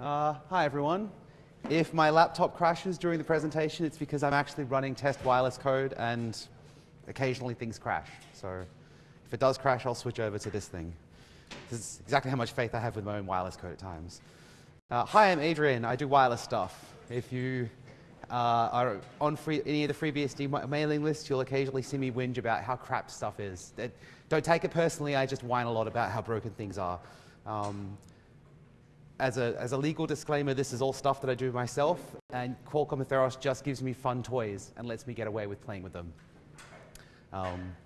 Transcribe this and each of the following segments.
Uh, hi everyone. If my laptop crashes during the presentation, it's because I'm actually running test wireless code and occasionally things crash. So if it does crash, I'll switch over to this thing. This is exactly how much faith I have with my own wireless code at times. Uh, hi, I'm Adrian. I do wireless stuff. If you uh, are on free, any of the FreeBSD mailing lists, you'll occasionally see me whinge about how crap stuff is. It, don't take it personally, I just whine a lot about how broken things are. Um, as a, as a legal disclaimer, this is all stuff that I do myself, and Qualcomm Atheros just gives me fun toys and lets me get away with playing with them. Um,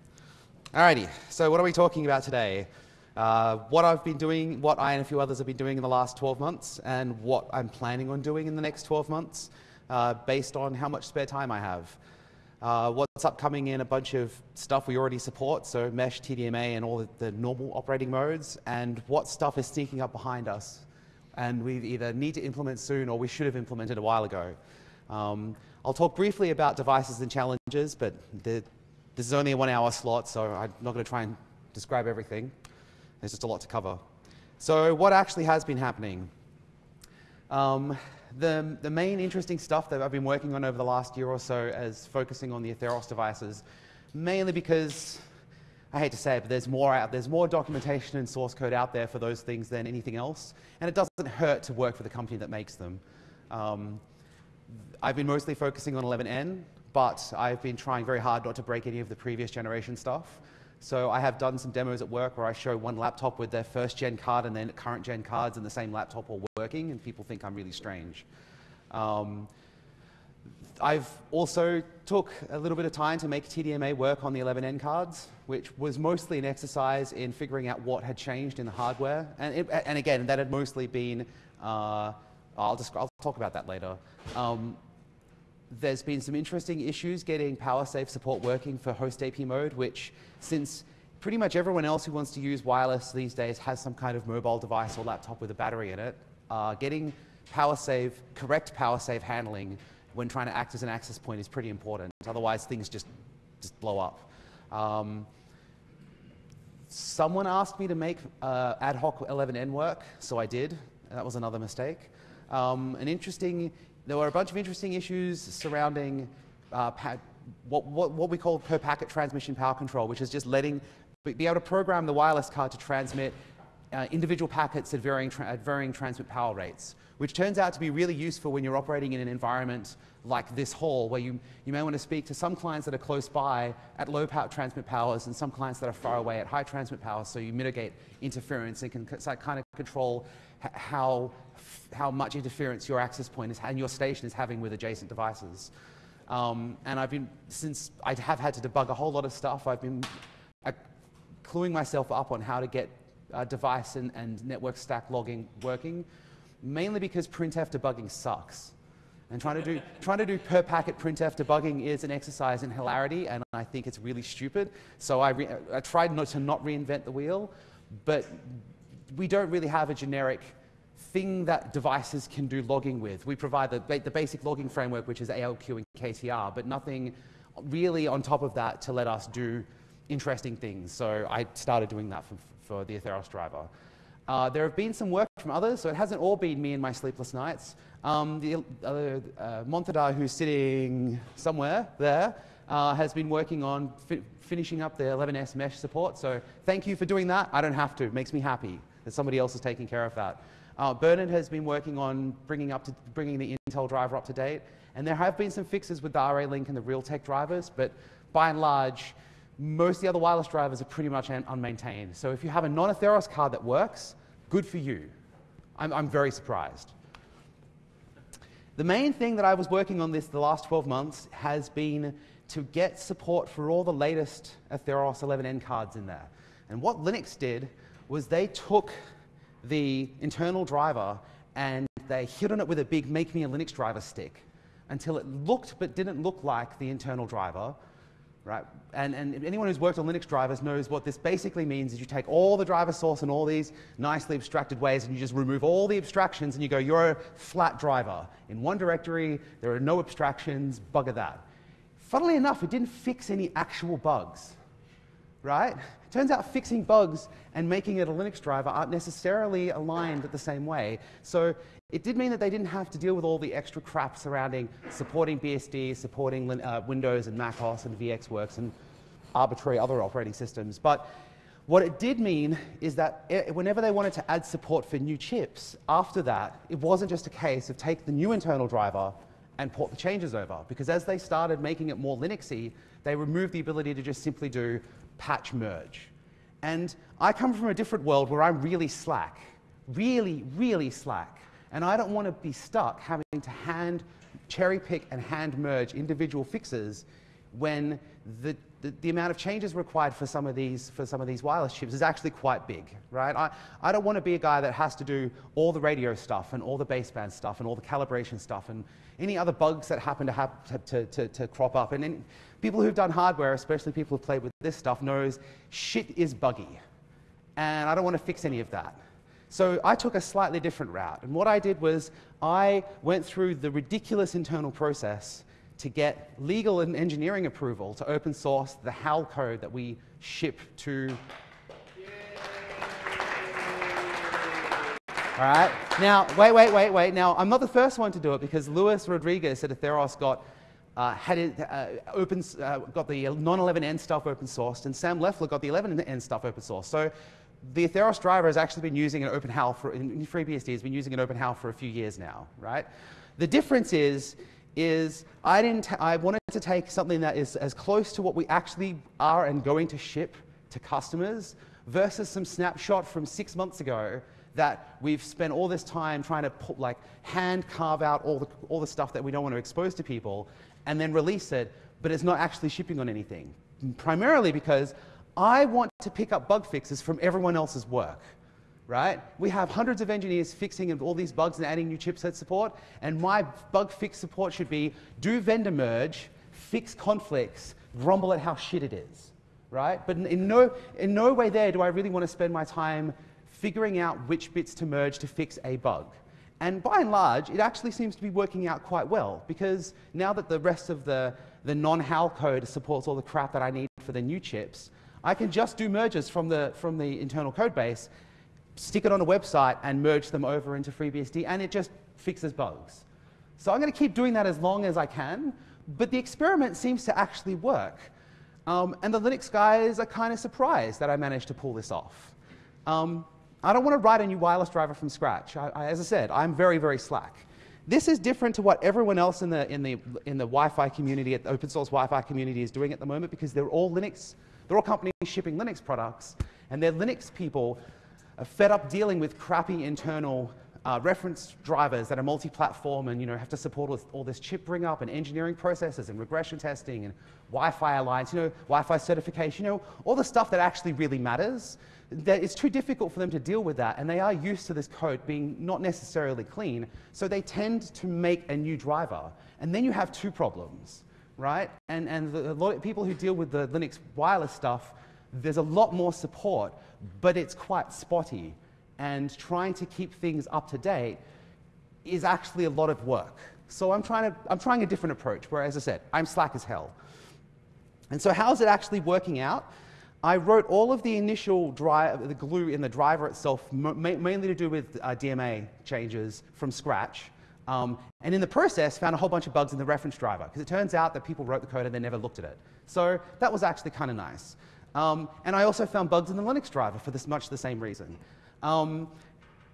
alrighty, so what are we talking about today? Uh, what I've been doing, what I and a few others have been doing in the last 12 months, and what I'm planning on doing in the next 12 months, uh, based on how much spare time I have. Uh, what's upcoming in a bunch of stuff we already support, so Mesh, TDMA, and all the, the normal operating modes, and what stuff is sneaking up behind us and we either need to implement soon or we should have implemented a while ago. Um, I'll talk briefly about devices and challenges, but the, this is only a one hour slot, so I'm not going to try and describe everything. There's just a lot to cover. So what actually has been happening? Um, the, the main interesting stuff that I've been working on over the last year or so is focusing on the Atheros devices, mainly because I hate to say it, but there's more, out, there's more documentation and source code out there for those things than anything else. And it doesn't hurt to work for the company that makes them. Um, I've been mostly focusing on 11n, but I've been trying very hard not to break any of the previous generation stuff. So I have done some demos at work where I show one laptop with their first gen card and then current gen cards in the same laptop all working, and people think I'm really strange. Um, I've also took a little bit of time to make TDMA work on the 11N cards, which was mostly an exercise in figuring out what had changed in the hardware. And, it, and again, that had mostly been, uh, I'll, I'll talk about that later. Um, there's been some interesting issues getting PowerSave support working for host AP mode, which since pretty much everyone else who wants to use wireless these days has some kind of mobile device or laptop with a battery in it, uh, getting PowerSave, correct PowerSave handling when trying to act as an access point is pretty important. Otherwise, things just, just blow up. Um, someone asked me to make uh, ad hoc 11n work, so I did. That was another mistake. Um, an interesting, there were a bunch of interesting issues surrounding uh, what, what, what we call per packet transmission power control, which is just letting, be able to program the wireless card to transmit uh, individual packets at varying, at varying transmit power rates which turns out to be really useful when you're operating in an environment like this hall, where you, you may want to speak to some clients that are close by at low power transmit powers and some clients that are far away at high transmit powers, so you mitigate interference and can kind of control how, how much interference your access point is, and your station is having with adjacent devices. Um, and I've been, since I have had to debug a whole lot of stuff, I've been uh, cluing myself up on how to get uh, device and, and network stack logging working mainly because printf debugging sucks. And trying to do, trying to do per packet printf debugging is an exercise in hilarity, and I think it's really stupid. So I, I tried not to not reinvent the wheel, but we don't really have a generic thing that devices can do logging with. We provide the, the basic logging framework, which is ALQ and KTR, but nothing really on top of that to let us do interesting things. So I started doing that for, for the Atheros driver. Uh, there have been some work from others, so it hasn't all been me and my sleepless nights. Um, the uh, uh, Monthadar, who's sitting somewhere there, uh, has been working on fi finishing up the 11S mesh support. So thank you for doing that. I don't have to. It makes me happy that somebody else is taking care of that. Uh, Bernhard has been working on bringing, up to, bringing the Intel driver up to date. And there have been some fixes with the Ralink and the Realtek drivers, but by and large, most of the other wireless drivers are pretty much un unmaintained. So if you have a non-Atheros card that works, good for you. I'm, I'm very surprised. The main thing that I was working on this the last 12 months has been to get support for all the latest Atheros 11n cards in there. And what Linux did was they took the internal driver and they hit on it with a big make me a Linux driver stick until it looked but didn't look like the internal driver right? And, and anyone who's worked on Linux drivers knows what this basically means is you take all the driver source in all these nicely abstracted ways and you just remove all the abstractions and you go, you're a flat driver. In one directory, there are no abstractions, bugger that. Funnily enough, it didn't fix any actual bugs, right? Turns out fixing bugs and making it a Linux driver aren't necessarily aligned the same way. So it did mean that they didn't have to deal with all the extra crap surrounding supporting BSD, supporting uh, Windows and Mac OS and VxWorks and arbitrary other operating systems. But what it did mean is that whenever they wanted to add support for new chips, after that, it wasn't just a case of take the new internal driver and port the changes over. Because as they started making it more Linuxy, they removed the ability to just simply do patch merge. And I come from a different world where I'm really slack, really, really slack. And I don't want to be stuck having to hand cherry pick and hand merge individual fixes when the, the, the, amount of changes required for some of these for some of these wireless chips is actually quite big, right? I, I don't want to be a guy that has to do all the radio stuff and all the baseband stuff and all the calibration stuff and any other bugs that happen to, have, to, to, to crop up. And any, people who've done hardware, especially people who've played with this stuff, knows shit is buggy. And I don't want to fix any of that. So I took a slightly different route. And what I did was I went through the ridiculous internal process to get legal and engineering approval to open source the HAL code that we ship to. All right. Now, wait, wait, wait, wait. Now, I'm not the first one to do it because Luis Rodriguez at Atheros got uh, had it, uh, open, uh, got the non-11n stuff open sourced, and Sam Leffler got the 11n stuff open sourced. So the Atheros driver has actually been using an OpenHAL for, in FreeBSD has been using an OpenHAL for a few years now, right? The difference is is I, didn't I wanted to take something that is as close to what we actually are and going to ship to customers versus some snapshot from six months ago that we've spent all this time trying to put, like hand carve out all the, all the stuff that we don't want to expose to people and then release it, but it's not actually shipping on anything. Primarily because I want to pick up bug fixes from everyone else's work right? We have hundreds of engineers fixing all these bugs and adding new chipset support, and my bug fix support should be do vendor merge, fix conflicts, grumble at how shit it is, right? But in no, in no way there do I really want to spend my time figuring out which bits to merge to fix a bug. And by and large, it actually seems to be working out quite well because now that the rest of the, the non-HAL code supports all the crap that I need for the new chips, I can just do merges from the, from the internal code base stick it on a website and merge them over into FreeBSD, and it just fixes bugs. So I'm going to keep doing that as long as I can, but the experiment seems to actually work. Um, and the Linux guys are kind of surprised that I managed to pull this off. Um, I don't want to write a new wireless driver from scratch. I, I, as I said, I'm very, very slack. This is different to what everyone else in the, in the, in the Wi-Fi community, the open source Wi-Fi community is doing at the moment because they're all Linux, they're all companies shipping Linux products, and they're Linux people are fed up dealing with crappy internal uh, reference drivers that are multi-platform and you know have to support all this, all this, chip bring up and engineering processes and regression testing and Wi-Fi alliance, you know, Wi-Fi certification, you know, all the stuff that actually really matters. That it's too difficult for them to deal with that, and they are used to this code being not necessarily clean, so they tend to make a new driver, and then you have two problems, right? And and the, a lot of people who deal with the Linux wireless stuff there's a lot more support, but it's quite spotty. And trying to keep things up to date is actually a lot of work. So I'm trying, to, I'm trying a different approach, where, as I said, I'm slack as hell. And so how's it actually working out? I wrote all of the initial the glue in the driver itself, mainly to do with uh, DMA changes from scratch. Um, and in the process, found a whole bunch of bugs in the reference driver, because it turns out that people wrote the code and they never looked at it. So that was actually kind of nice. Um, and I also found bugs in the Linux driver for this much the same reason. Um,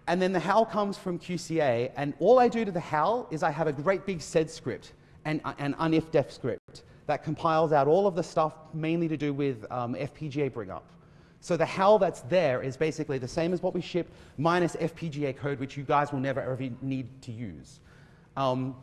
and then the HAL comes from QCA, and all I do to the HAL is I have a great big sed script and an unifdef script that compiles out all of the stuff mainly to do with um, FPGA bring up. So the HAL that's there is basically the same as what we ship minus FPGA code, which you guys will never ever need to use. Um,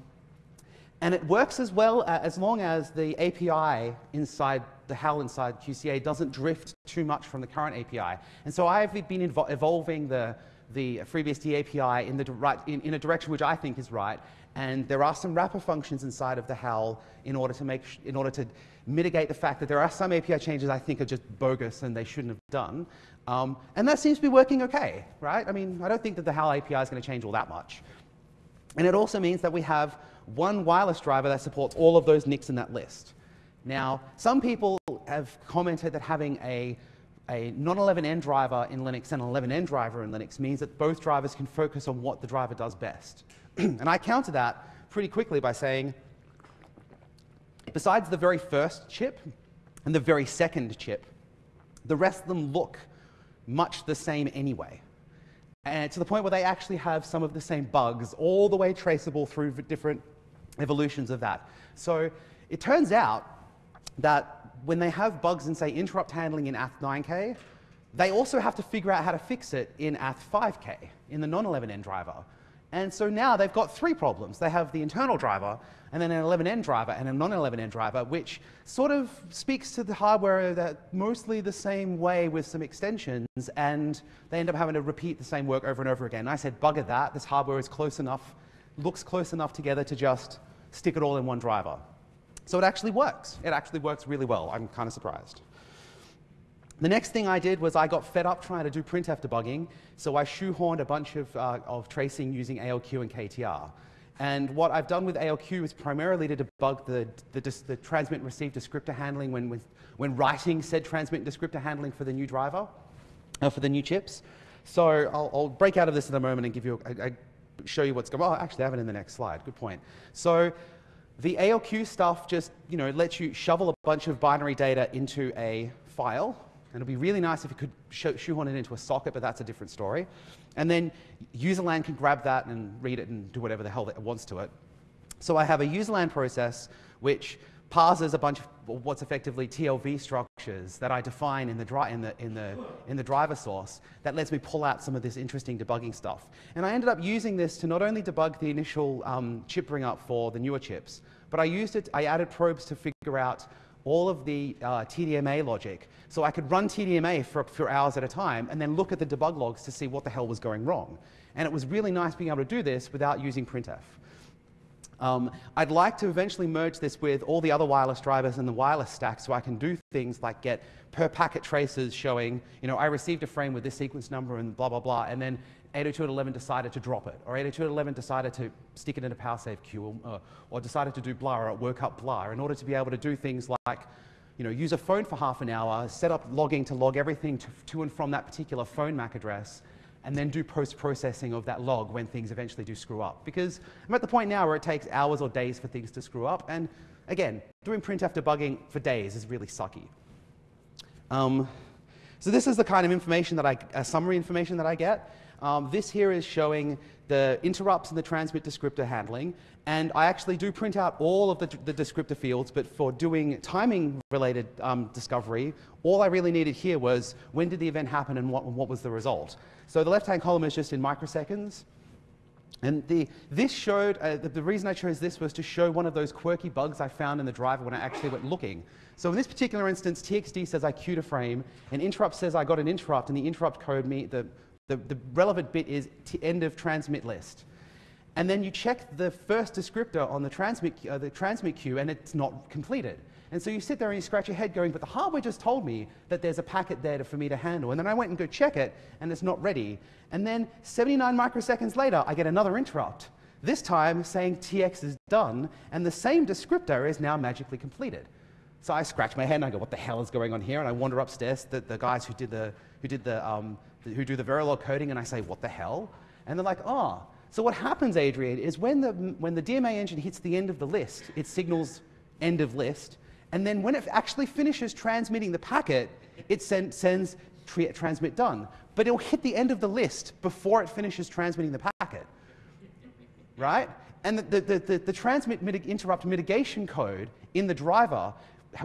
and it works as well uh, as long as the API inside the HAL inside QCA doesn't drift too much from the current API. And so I've been evolving the, the FreeBSD API in, the right, in, in, a direction which I think is right. And there are some wrapper functions inside of the HAL in order to make, in order to mitigate the fact that there are some API changes I think are just bogus and they shouldn't have done. Um, and that seems to be working okay, right? I mean, I don't think that the HAL API is going to change all that much. And it also means that we have one wireless driver that supports all of those NICs in that list. Now, some people have commented that having a a non-11n driver in Linux and an 11n driver in Linux means that both drivers can focus on what the driver does best. and I counter that pretty quickly by saying, besides the very first chip and the very second chip, the rest of them look much the same anyway. And to the point where they actually have some of the same bugs, all the way traceable through different evolutions of that. So it turns out that when they have bugs in, say, interrupt handling in ATH9K, they also have to figure out how to fix it in ATH5K, in the non-11n driver. And so now they've got three problems. They have the internal driver, and then an 11n driver and a non-11n driver, which sort of speaks to the hardware that mostly the same way with some extensions, and they end up having to repeat the same work over and over again. And I said, bugger that, this hardware is close enough, looks close enough together to just stick it all in one driver. So it actually works. It actually works really well. I'm kind of surprised. The next thing I did was I got fed up trying to do printf debugging, so I shoehorned a bunch of, uh, of tracing using ALQ and KTR. And what I've done with ALQ is primarily to debug the, the, the transmit receive descriptor handling when, when, writing said transmit descriptor handling for the new driver, uh, for the new chips. So I'll, I'll, break out of this in a moment and give you show you what's going on. Oh, actually, I have it in the next slide. Good point. So the ALQ stuff just you know, lets you shovel a bunch of binary data into a file. And it'd be really nice if you could shoehorn it into a socket, but that's a different story. And then userland can grab that and read it and do whatever the hell it wants to it. So I have a userland process which parses a bunch of what's effectively TLV structures that I define in the, in, the, in, the, in the driver source that lets me pull out some of this interesting debugging stuff. And I ended up using this to not only debug the initial um, chip bring up for the newer chips, but I used it, I added probes to figure out all of the uh, TDMA logic. So I could run TDMA for, for hours at a time and then look at the debug logs to see what the hell was going wrong. And it was really nice being able to do this without using printf. Um, I'd like to eventually merge this with all the other wireless drivers in the wireless stack so I can do things like get per packet traces showing, you know, I received a frame with this sequence number and blah, blah, blah, and then 802.11 decided to drop it, or 802.11 decided to stick it in a PowerSave queue, or, uh, or decided to do blah, or work up blah, in order to be able to do things like, you know, use a phone for half an hour, set up logging to log everything to, to and from that particular phone MAC address, and then do post-processing of that log when things eventually do screw up. Because I'm at the point now where it takes hours or days for things to screw up, and again, doing printf debugging for days is really sucky. Um, so this is the kind of information that I, uh, summary information that I get. Um, this here is showing the interrupts and the transmit descriptor handling. And I actually do print out all of the, the descriptor fields, but for doing timing related um, discovery, all I really needed here was when did the event happen and what, what was the result. So the left-hand column is just in microseconds. And the, this showed, uh, the, the, reason I chose this was to show one of those quirky bugs I found in the driver when I actually went looking. So in this particular instance, TXD says I queued a frame, and interrupt says I got an interrupt, and the interrupt code, me, the, the, the relevant bit is end of transmit list. And then you check the first descriptor on the transmit, uh, the transmit queue and it's not completed. And so you sit there and you scratch your head going, but the hardware just told me that there's a packet there to, for me to handle. And then I went and go check it and it's not ready. And then 79 microseconds later, I get another interrupt. This time saying TX is done and the same descriptor is now magically completed. So I scratch my head and I go, what the hell is going on here? And I wander upstairs, the, the guys who did the, who did the, um, who do the Verilog coding, and I say, what the hell? And they're like, oh. So what happens, Adrian, is when the, when the DMA engine hits the end of the list, it signals end of list, and then when it actually finishes transmitting the packet, it send, sends transmit done. But it'll hit the end of the list before it finishes transmitting the packet. right? And the, the, the, the transmit interrupt mitigation code in the driver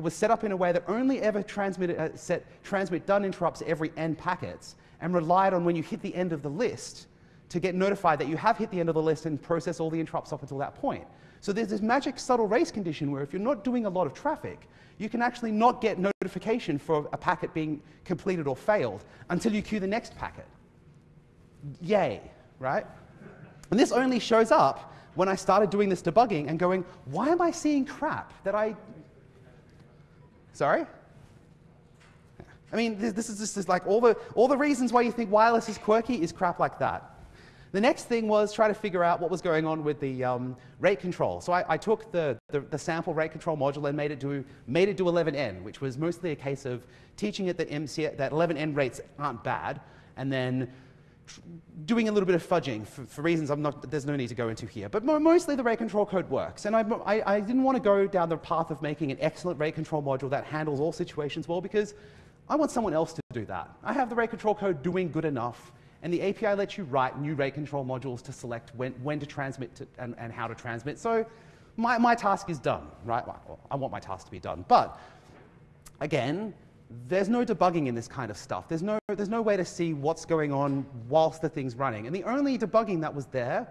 was set up in a way that only ever transmitted, uh, set transmit done interrupts every n packets and relied on when you hit the end of the list to get notified that you have hit the end of the list and process all the interrupts up until that point. So there's this magic subtle race condition where if you're not doing a lot of traffic, you can actually not get notification for a packet being completed or failed until you queue the next packet. Yay, right? And this only shows up when I started doing this debugging and going, why am I seeing crap that I Sorry? I mean, this, this is just like all the, all the reasons why you think wireless is quirky is crap like that. The next thing was try to figure out what was going on with the um, rate control. So I, I took the, the, the, sample rate control module and made it, do, made it do 11n, which was mostly a case of teaching it that, MC, that 11n rates aren't bad, and then doing a little bit of fudging for, for, reasons I'm not, there's no need to go into here. But mo mostly the rate control code works. And I, I, I didn't want to go down the path of making an excellent rate control module that handles all situations well because I want someone else to do that. I have the rate control code doing good enough and the API lets you write new rate control modules to select when, when to transmit to, and, and how to transmit. So my, my task is done, right? Well, I want my task to be done. But again, there's no debugging in this kind of stuff. There's no, there's no way to see what's going on whilst the thing's running. And the only debugging that was there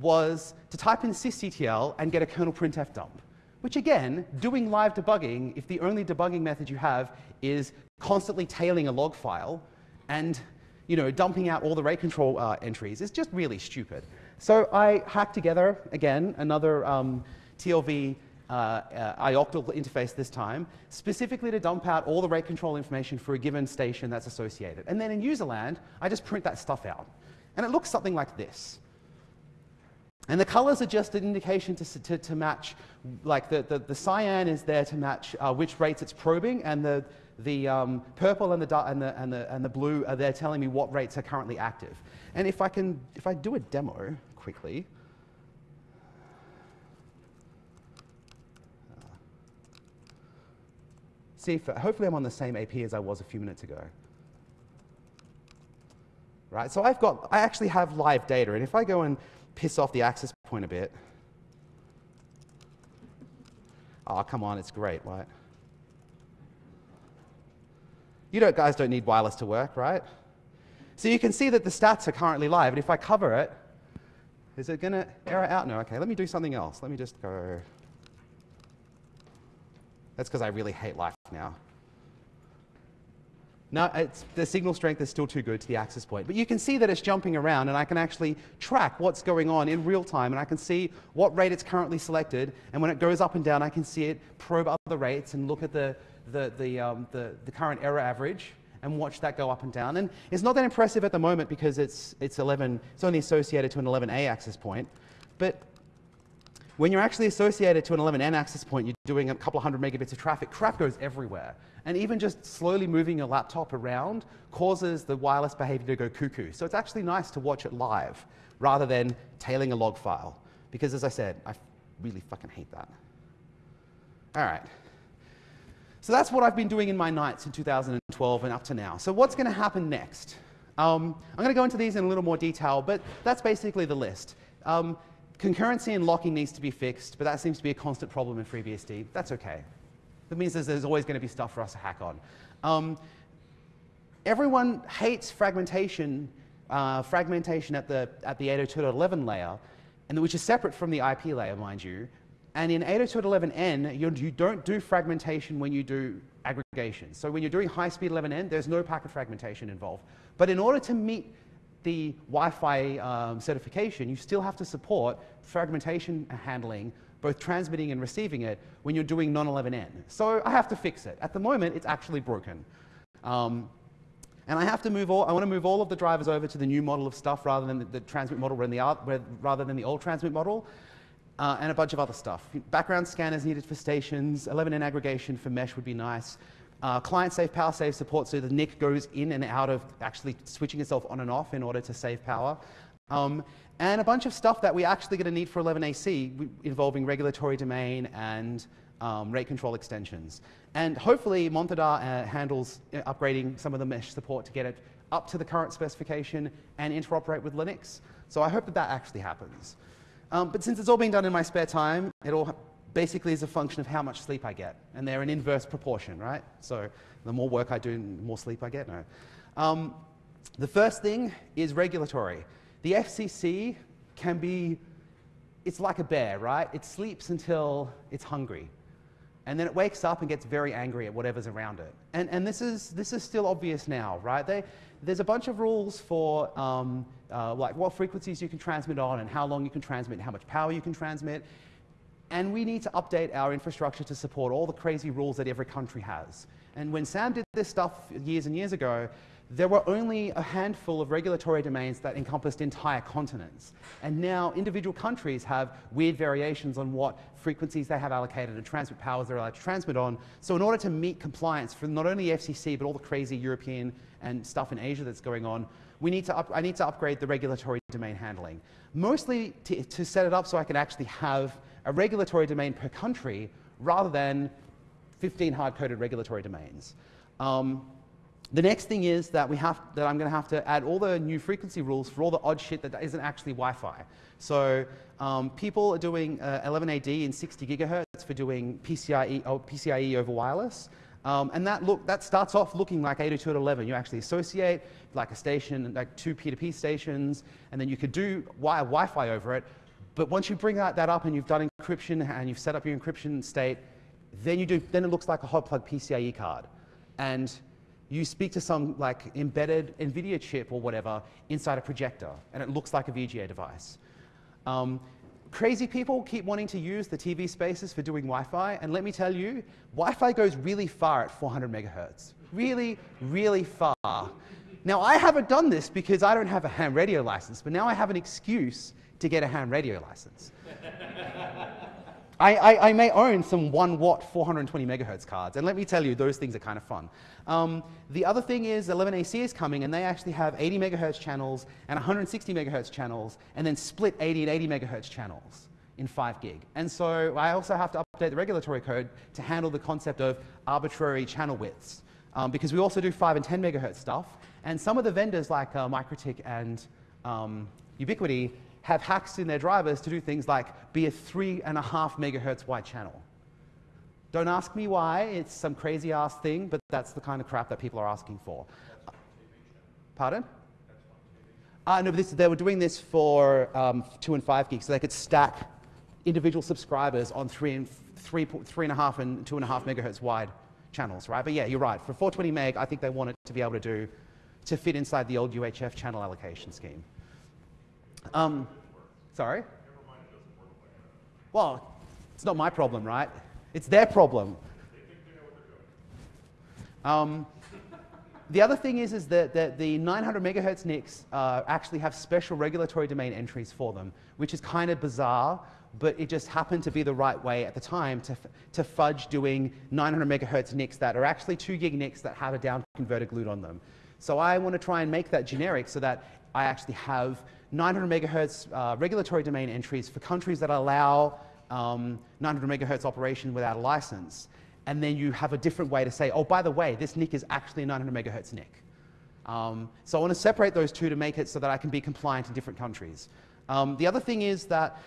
was to type in sysctl and get a kernel printf dump. Which again, doing live debugging, if the only debugging method you have is constantly tailing a log file and you know, dumping out all the rate control uh, entries is just really stupid. So I hacked together, again, another um, TLV uh, uh, ioctl interface this time, specifically to dump out all the rate control information for a given station that's associated. And then in userland, I just print that stuff out. And it looks something like this. And the colors are just an indication to, to, to match, like the, the, the, cyan is there to match uh, which rates it's probing, and the, the um, purple and the, and, the, and, the, and the blue are there telling me what rates are currently active. And if I can, if I do a demo quickly, uh, see if, hopefully I'm on the same AP as I was a few minutes ago. Right, so I've got, I actually have live data, and if I go and piss off the access point a bit, oh, come on, it's great, right? You don't, guys don't need wireless to work, right? So you can see that the stats are currently live, and if I cover it, is it going to error out? No, okay, let me do something else. Let me just go. That's because I really hate life now. No, it's the signal strength is still too good to the access point. But you can see that it's jumping around, and I can actually track what's going on in real time, and I can see what rate it's currently selected. And when it goes up and down, I can see it probe other rates and look at the, the, the, um, the, the current error average and watch that go up and down. And it's not that impressive at the moment because it's, it's 11, it's only associated to an 11A access point. But when you're actually associated to an 11N access point, you're doing a couple of hundred megabits of traffic, crap goes everywhere. And even just slowly moving your laptop around causes the wireless behavior to go cuckoo. So it's actually nice to watch it live rather than tailing a log file. Because as I said, I really fucking hate that. All right. So that's what I've been doing in my nights in 2012 and up to now. So what's going to happen next? Um, I'm going to go into these in a little more detail, but that's basically the list. Um, concurrency and locking needs to be fixed, but that seems to be a constant problem in FreeBSD. That's okay. That means there's, there's always going to be stuff for us to hack on. Um, everyone hates fragmentation, uh, fragmentation at the, at the 802.11 layer, and which is separate from the IP layer, mind you, and in 802.11n, you, you don't do fragmentation when you do aggregation. So when you're doing high-speed 11n, there's no packet fragmentation involved. But in order to meet the Wi-Fi um, certification, you still have to support fragmentation handling, both transmitting and receiving it, when you're doing non-11n. So I have to fix it. At the moment, it's actually broken. Um, and I have to move all, I want to move all of the drivers over to the new model of stuff rather than the, the transmit model rather than the old transmit model uh, and a bunch of other stuff. Background scanners needed for stations, 11n aggregation for mesh would be nice. Uh, client safe power save support so the NIC goes in and out of actually switching itself on and off in order to save power. Um, and a bunch of stuff that we're actually going to need for 11AC involving regulatory domain and um, rate control extensions. And hopefully Monthadar uh, handles uh, upgrading some of the mesh support to get it up to the current specification and interoperate with Linux. So I hope that that actually happens. Um, but since it's all being done in my spare time, it all basically is a function of how much sleep I get. And they're in inverse proportion, right? So the more work I do, the more sleep I get. No. Um, the first thing is regulatory. The FCC can be, it's like a bear, right? It sleeps until it's hungry. And then it wakes up and gets very angry at whatever's around it. And, and this, is, this is still obvious now, right? They, there's a bunch of rules for um, uh, like what frequencies you can transmit on and how long you can transmit and how much power you can transmit. And we need to update our infrastructure to support all the crazy rules that every country has. And when Sam did this stuff years and years ago, there were only a handful of regulatory domains that encompassed entire continents. And now individual countries have weird variations on what frequencies they have allocated and transmit powers they're allowed to transmit on. So in order to meet compliance for not only FCC, but all the crazy European and stuff in Asia that's going on, we need to up, I need to upgrade the regulatory domain handling. Mostly to, set it up so I can actually have a regulatory domain per country rather than 15 hard-coded regulatory domains. Um, the next thing is that, we have, that I'm going to have to add all the new frequency rules for all the odd shit that isn't actually Wi-Fi. So um, people are doing uh, 11AD in 60 gigahertz for doing PCIe, oh, PCIe over wireless. Um, and that, look, that starts off looking like 802.11. You actually associate like a station, like two P2P stations, and then you could do Wi-Fi over it. But once you bring that, that up and you've done encryption and you've set up your encryption state, then, you do, then it looks like a hot plug PCIe card. And you speak to some like embedded NVIDIA chip or whatever inside a projector, and it looks like a VGA device. Um, crazy people keep wanting to use the TV spaces for doing Wi-Fi, and let me tell you, Wi-Fi goes really far at 400 megahertz. Really, really far. Now, I haven't done this because I don't have a ham radio license, but now I have an excuse to get a ham radio license. I, I, I, may own some 1 watt 420 megahertz cards, and let me tell you, those things are kind of fun. Um, the other thing is 11AC is coming, and they actually have 80 megahertz channels and 160 megahertz channels, and then split 80 and 80 megahertz channels in 5 gig. And so I also have to update the regulatory code to handle the concept of arbitrary channel widths, um, because we also do 5 and 10 megahertz stuff, and some of the vendors like uh, MikroTik and um, Ubiquiti have hacks in their drivers to do things like be a three and a half megahertz wide channel. Don't ask me why, it's some crazy ass thing, but that's the kind of crap that people are asking for. Pardon? Uh, no, this, they were doing this for um, two and five gigs, so they could stack individual subscribers on three and three, three and a half and two and a half megahertz wide channels, right? But yeah, you're right. For 420 meg, I think they wanted to be able to do to fit inside the old UHF channel allocation scheme. Um, sorry? Well, it's not my problem, right? It's their problem. Um, the other thing is, is that, that the 900 megahertz NICs uh, actually have special regulatory domain entries for them, which is kind of bizarre, but it just happened to be the right way at the time to, to fudge doing 900 megahertz NICs that are actually 2 gig NICs that have a down converter glued on them. So I want to try and make that generic so that I actually have 900 megahertz uh, regulatory domain entries for countries that allow um, 900 megahertz operation without a license. And then you have a different way to say, oh, by the way, this NIC is actually a 900 megahertz NIC. Um, so I want to separate those two to make it so that I can be compliant in different countries. Um, the other thing is that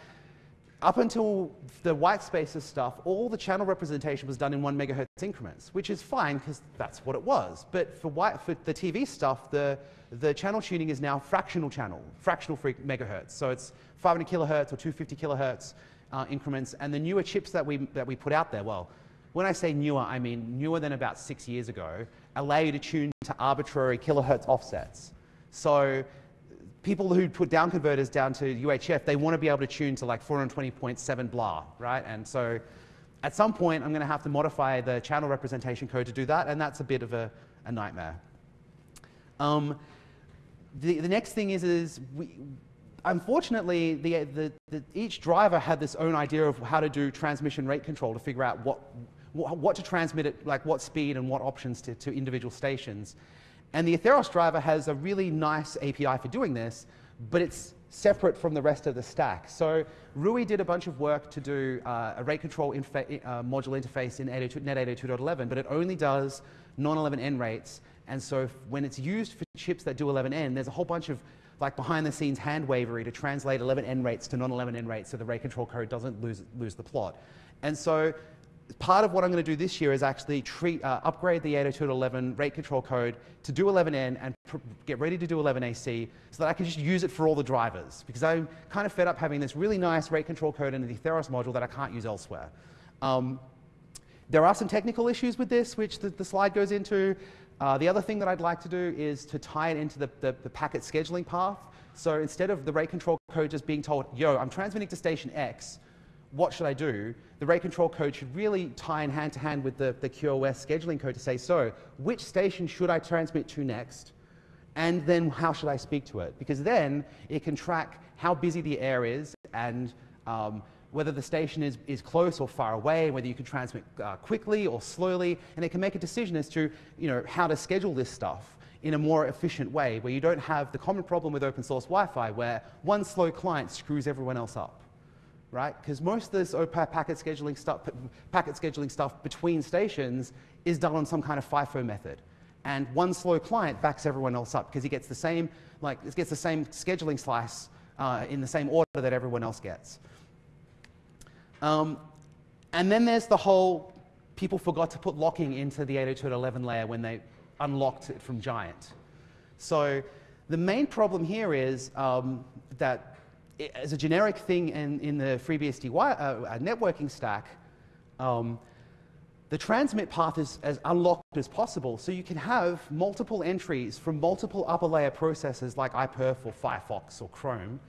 up until the white spaces stuff, all the channel representation was done in one megahertz increments, which is fine because that's what it was. But for, white, for the TV stuff, the, the channel tuning is now fractional channel, fractional megahertz. So it's 500 kilohertz or 250 kilohertz uh, increments. And the newer chips that we, that we put out there, well, when I say newer, I mean newer than about six years ago, allow you to tune to arbitrary kilohertz offsets. So people who put down converters down to UHF, they want to be able to tune to like 420.7 blah, right? And so at some point, I'm going to have to modify the channel representation code to do that, and that's a bit of a, a nightmare. Um, the, the next thing is, is we, unfortunately, the, the, the, each driver had this own idea of how to do transmission rate control to figure out what, what, what to transmit at like what speed and what options to, to individual stations. And the Atheros driver has a really nice API for doing this, but it's separate from the rest of the stack. So Rui did a bunch of work to do uh, a rate control uh, module interface in Net 802.11, but it only does non-11n rates. And so when it's used for chips that do 11n, there's a whole bunch of like behind the scenes hand wavery to translate 11n rates to non-11n rates so the rate control code doesn't lose, lose the plot. And so part of what I'm going to do this year is actually treat, uh, upgrade the 802.11 rate control code to do 11n and get ready to do 11ac so that I can just use it for all the drivers because I'm kind of fed up having this really nice rate control code in the Atheros module that I can't use elsewhere. Um, there are some technical issues with this, which the, the slide goes into. Uh, the other thing that I'd like to do is to tie it into the, the, the packet scheduling path. So instead of the rate control code just being told, yo, I'm transmitting to station X, what should I do? The rate control code should really tie in hand to hand with the, the QoS scheduling code to say, so which station should I transmit to next? And then how should I speak to it? Because then it can track how busy the air is and um, whether the station is, is close or far away, whether you can transmit uh, quickly or slowly, and it can make a decision as to you know, how to schedule this stuff in a more efficient way where you don't have the common problem with open source Wi-Fi where one slow client screws everyone else up, right? Because most of this packet scheduling stuff, packet scheduling stuff between stations is done on some kind of FIFO method. And one slow client backs everyone else up because he gets the same, like, gets the same scheduling slice uh, in the same order that everyone else gets. Um, and then there's the whole people forgot to put locking into the 802.11 layer when they unlocked it from Giant. So the main problem here is um, that as a generic thing in, in the FreeBSD uh, uh, networking stack, um, the transmit path is as unlocked as possible, so you can have multiple entries from multiple upper layer processors like iPerf or Firefox or Chrome,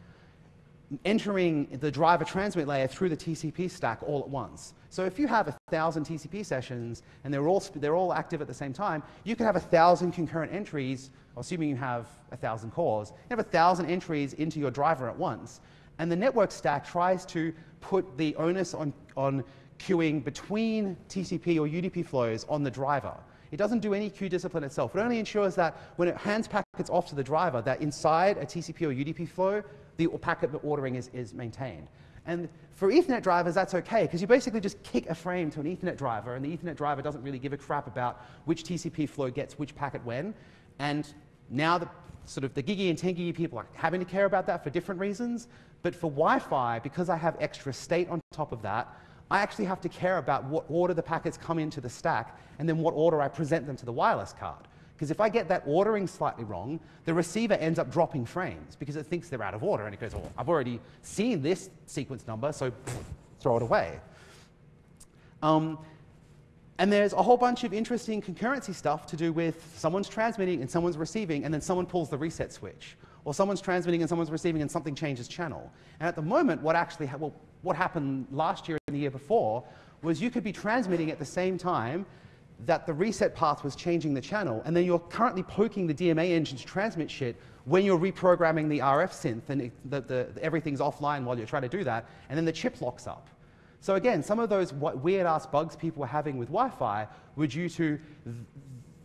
entering the driver transmit layer through the TCP stack all at once. So if you have a thousand TCP sessions and they're all, they're all active at the same time, you can have a thousand concurrent entries, assuming you have a thousand cores, you have a thousand entries into your driver at once. And the network stack tries to put the onus on, on queuing between TCP or UDP flows on the driver. It doesn't do any queue discipline itself. It only ensures that when it hands packets off to the driver, that inside a TCP or UDP flow, the packet ordering is, is maintained. And for Ethernet drivers, that's okay, because you basically just kick a frame to an Ethernet driver, and the Ethernet driver doesn't really give a crap about which TCP flow gets which packet when. And now the sort of the gigi and 10 gigi people are having to care about that for different reasons. But for Wi-Fi, because I have extra state on top of that, I actually have to care about what order the packets come into the stack and then what order I present them to the wireless card. Because if I get that ordering slightly wrong, the receiver ends up dropping frames because it thinks they're out of order and it goes, oh, I've already seen this sequence number, so throw it away. Um, and there's a whole bunch of interesting concurrency stuff to do with someone's transmitting and someone's receiving, and then someone pulls the reset switch. Or someone's transmitting and someone's receiving and something changes channel. And at the moment, what actually, well, what happened last year and the year before was you could be transmitting at the same time that the reset path was changing the channel, and then you're currently poking the DMA engine to transmit shit when you're reprogramming the RF synth and it, the, the, everything's offline while you're trying to do that, and then the chip locks up. So again, some of those weird-ass bugs people were having with Wi-Fi were due to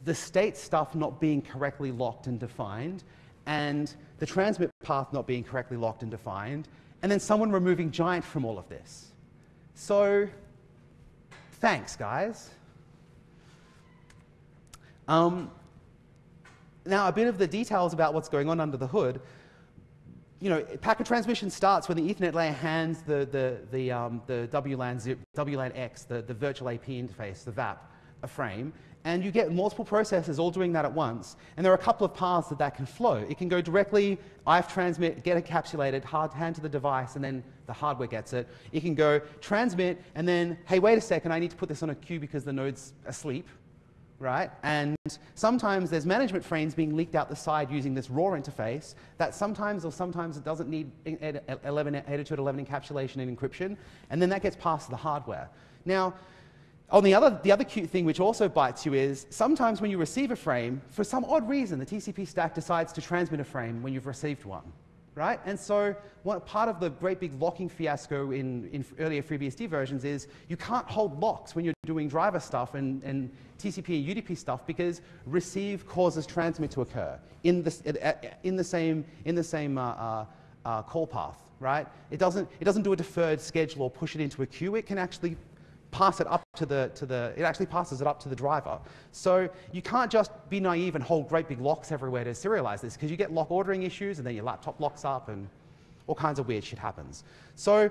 the state stuff not being correctly locked and defined, and the transmit path not being correctly locked and defined, and then someone removing Giant from all of this. So, thanks, guys. Um, now, a bit of the details about what's going on under the hood. You know, packet transmission starts when the Ethernet layer hands the, the, the, um, the WLAN, WLAN X, the, the virtual AP interface, the VAP, a frame, and you get multiple processes all doing that at once. And there are a couple of paths that that can flow. It can go directly, IF transmit, get encapsulated, hard hand to the device, and then the hardware gets it. It can go transmit, and then, hey, wait a second, I need to put this on a queue because the node's asleep, right? And sometimes there's management frames being leaked out the side using this raw interface that sometimes or sometimes it doesn't need 11, 802.11 encapsulation and encryption, and then that gets passed to the hardware. Now, on the other, the other cute thing which also bites you is sometimes when you receive a frame, for some odd reason, the TCP stack decides to transmit a frame when you've received one right? And so part of the great big locking fiasco in, in earlier FreeBSD versions is you can't hold locks when you're doing driver stuff and, and TCP and UDP stuff because receive causes transmit to occur in the, in the same, in the same uh, uh, uh, call path, right? It doesn't, it doesn't do a deferred schedule or push it into a queue. It can actually pass it up to the, to the, it actually passes it up to the driver. So you can't just be naive and hold great big locks everywhere to serialize this because you get lock ordering issues and then your laptop locks up and all kinds of weird shit happens. So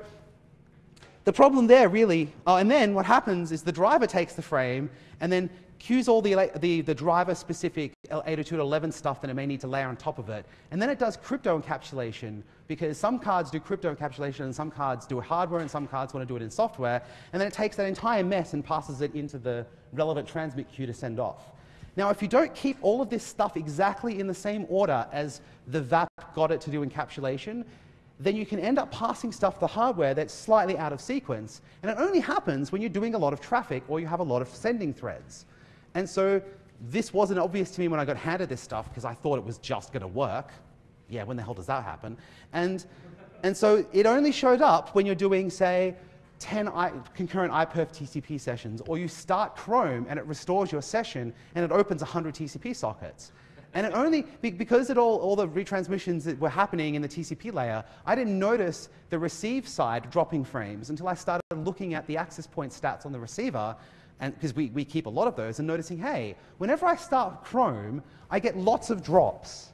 the problem there really, oh, and then what happens is the driver takes the frame and then queues all the, the, the driver-specific 802.11 stuff that it may need to layer on top of it. And then it does crypto encapsulation because some cards do crypto encapsulation and some cards do hardware and some cards want to do it in software. And then it takes that entire mess and passes it into the relevant transmit queue to send off. Now, if you don't keep all of this stuff exactly in the same order as the VAP got it to do encapsulation, then you can end up passing stuff to hardware that's slightly out of sequence. And it only happens when you're doing a lot of traffic or you have a lot of sending threads. And so this wasn't obvious to me when I got handed this stuff because I thought it was just going to work. Yeah, when the hell does that happen? And, and so it only showed up when you're doing, say, 10 I, concurrent iPerf TCP sessions, or you start Chrome and it restores your session and it opens 100 TCP sockets. And it only, because it all, all the retransmissions that were happening in the TCP layer, I didn't notice the receive side dropping frames until I started looking at the access point stats on the receiver, and because we, we keep a lot of those, and noticing, hey, whenever I start Chrome, I get lots of drops.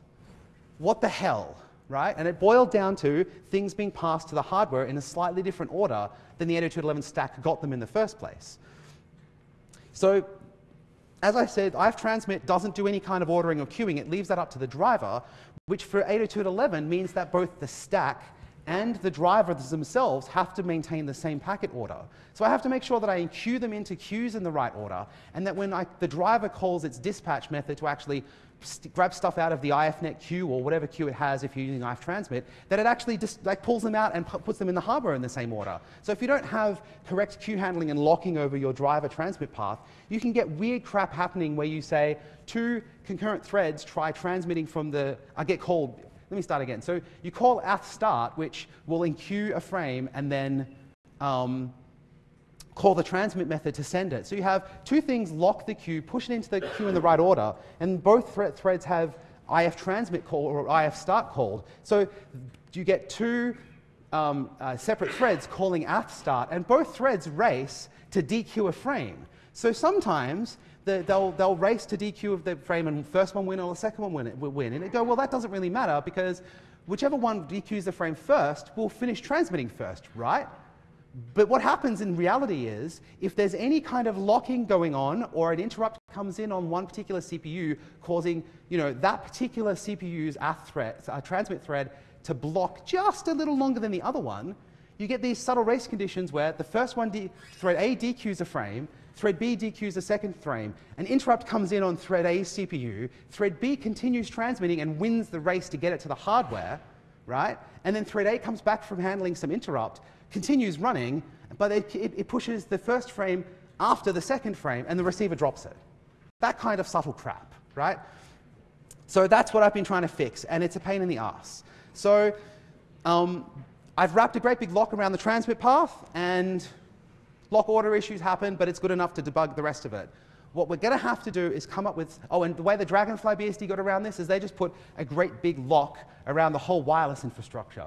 What the hell? right? And it boiled down to things being passed to the hardware in a slightly different order than the 802.11 stack got them in the first place. So as I said, iftransmit doesn't do any kind of ordering or queuing. It leaves that up to the driver, which for 802.11 means that both the stack and the drivers themselves have to maintain the same packet order. So I have to make sure that I queue them into queues in the right order, and that when I, the driver calls its dispatch method to actually grab stuff out of the IFNet queue or whatever queue it has if you're using iftransmit, that it actually just like pulls them out and puts them in the hardware in the same order. So if you don't have correct queue handling and locking over your driver transmit path, you can get weird crap happening where you say two concurrent threads try transmitting from the, I get called, let me start again. So you call ath start, which will enqueue a frame and then um, call the transmit method to send it. So you have two things lock the queue, push it into the queue in the right order, and both thre threads have IF transmit call or IF start called. So you get two um, uh, separate threads calling ath start, and both threads race to dequeue a frame. So sometimes the, they'll, they'll race to dequeue of the frame, and first one win or the second one win, will win. And it go, well, that doesn't really matter because whichever one dequeues the frame first will finish transmitting first, right? But what happens in reality is, if there's any kind of locking going on or an interrupt comes in on one particular CPU, causing you know, that particular CPU's thread, uh, transmit thread to block just a little longer than the other one, you get these subtle race conditions where the first one, thread A dequeues a frame, thread B dequeues the second frame, an interrupt comes in on thread A's CPU, thread B continues transmitting and wins the race to get it to the hardware, right? And then thread A comes back from handling some interrupt, continues running, but it, it, it pushes the first frame after the second frame, and the receiver drops it. That kind of subtle crap, right? So that's what I've been trying to fix, and it's a pain in the ass. So um, I've wrapped a great big lock around the transmit path, and lock order issues happen, but it's good enough to debug the rest of it. What we're going to have to do is come up with, oh, and the way the Dragonfly BSD got around this is they just put a great big lock around the whole wireless infrastructure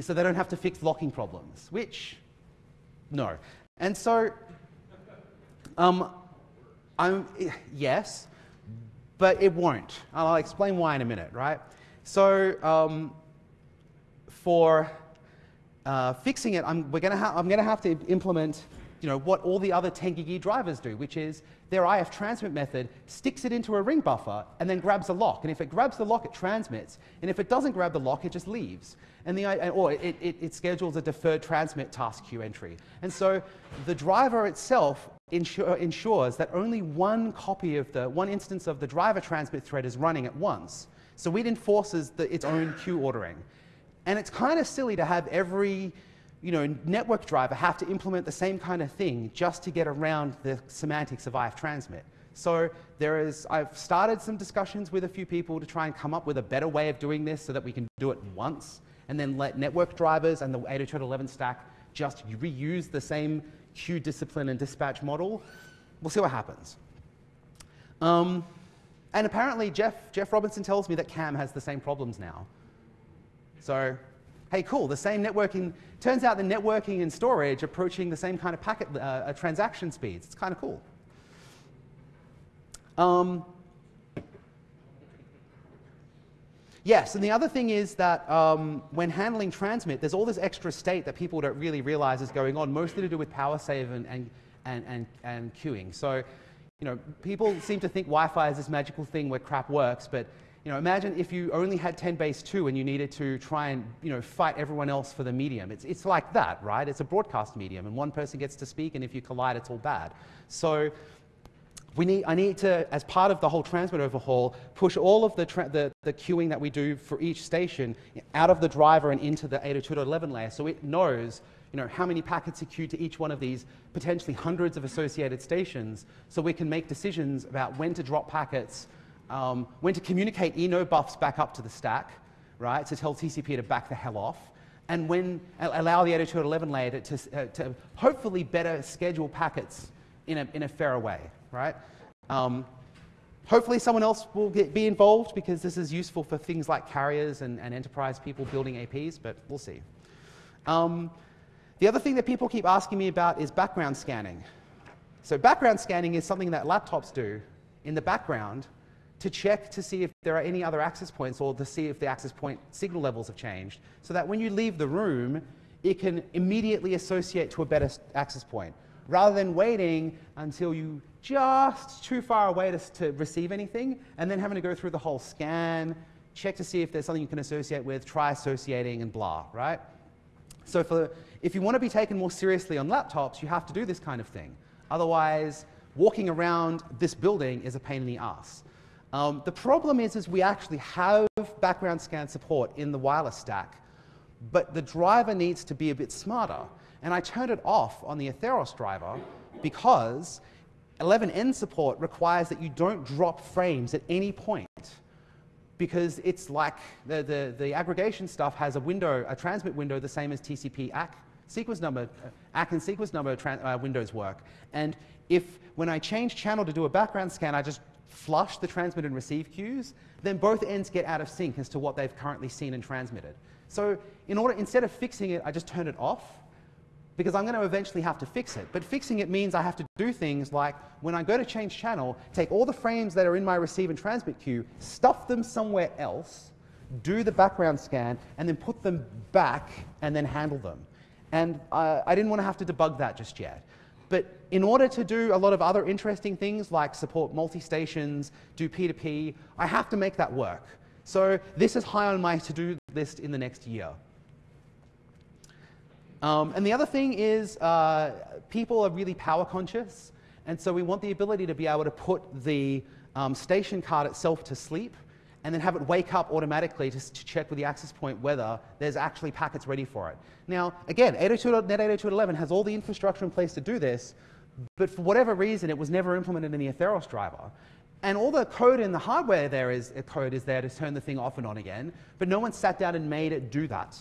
so they don't have to fix locking problems, which, no. And so, um, I'm, yes, but it won't. I'll explain why in a minute, right? So, um, for uh, fixing it, I'm, we're gonna I'm going to have to implement you know, what all the other 10 gig drivers do, which is their IF transmit method sticks it into a ring buffer and then grabs the lock. And if it grabs the lock, it transmits. And if it doesn't grab the lock, it just leaves. And the, or it, it, it schedules a deferred transmit task queue entry. And so the driver itself ensures that only one copy of the, one instance of the driver transmit thread is running at once. So it enforces the, its own queue ordering. And it's kind of silly to have every you know, network driver have to implement the same kind of thing just to get around the semantics of IF transmit. So there is, I've started some discussions with a few people to try and come up with a better way of doing this so that we can do it once and then let network drivers and the 802.11 stack just reuse the same queue discipline and dispatch model. We'll see what happens. Um, and apparently Jeff, Jeff Roberson tells me that CAM has the same problems now. So hey, cool, the same networking, turns out the networking and storage approaching the same kind of packet uh, uh, transaction speeds. It's kind of cool. Um, yes, and the other thing is that um, when handling transmit, there's all this extra state that people don't really realize is going on, mostly to do with power save and, and, and, and, and queuing. So, you know, people seem to think Wi-Fi is this magical thing where crap works, but you know, imagine if you only had 10 base 2 and you needed to try and you know, fight everyone else for the medium. It's, it's like that, right? It's a broadcast medium, and one person gets to speak, and if you collide, it's all bad. So we need, I need to, as part of the whole transmit overhaul, push all of the, the, the, queuing that we do for each station out of the driver and into the 802.11 layer so it knows you know, how many packets are queued to each one of these potentially hundreds of associated stations so we can make decisions about when to drop packets, um, when to communicate ENOBUFS back up to the stack, right, to tell TCP to back the hell off, and when allow the 802.11 layer to, to, uh, to hopefully better schedule packets in a, in a fairer way, right? Um, hopefully someone else will get, be involved because this is useful for things like carriers and, and enterprise people building APs, but we'll see. Um, the other thing that people keep asking me about is background scanning. So background scanning is something that laptops do in the background to check to see if there are any other access points or to see if the access point signal levels have changed so that when you leave the room, it can immediately associate to a better access point rather than waiting until you just too far away to, to receive anything and then having to go through the whole scan, check to see if there's something you can associate with, try associating and blah, right? So for, if you want to be taken more seriously on laptops, you have to do this kind of thing. Otherwise, walking around this building is a pain in the ass. Um, the problem is, is we actually have background scan support in the wireless stack, but the driver needs to be a bit smarter. And I turned it off on the Atheros driver because 11n support requires that you don't drop frames at any point because it's like the, the, the, aggregation stuff has a window, a transmit window the same as TCP ACK sequence number, ACK and sequence number uh, windows work. And if when I change channel to do a background scan, I just flush the transmit and receive queues, then both ends get out of sync as to what they've currently seen and transmitted. So in order, instead of fixing it, I just turn it off because I'm going to eventually have to fix it. But fixing it means I have to do things like when I go to change channel, take all the frames that are in my receive and transmit queue, stuff them somewhere else, do the background scan, and then put them back and then handle them. And uh, I didn't want to have to debug that just yet. But in order to do a lot of other interesting things like support multi-stations, do P2P, I have to make that work. So this is high on my to-do list in the next year. Um, and the other thing is uh, people are really power conscious. And so we want the ability to be able to put the um, station card itself to sleep and then have it wake up automatically to, to, check with the access point whether there's actually packets ready for it. Now, again, 802, Net 802.11 has all the infrastructure in place to do this, but for whatever reason, it was never implemented in the Atheros driver. And all the code in the hardware there is, uh, code is there to turn the thing off and on again, but no one sat down and made it do that.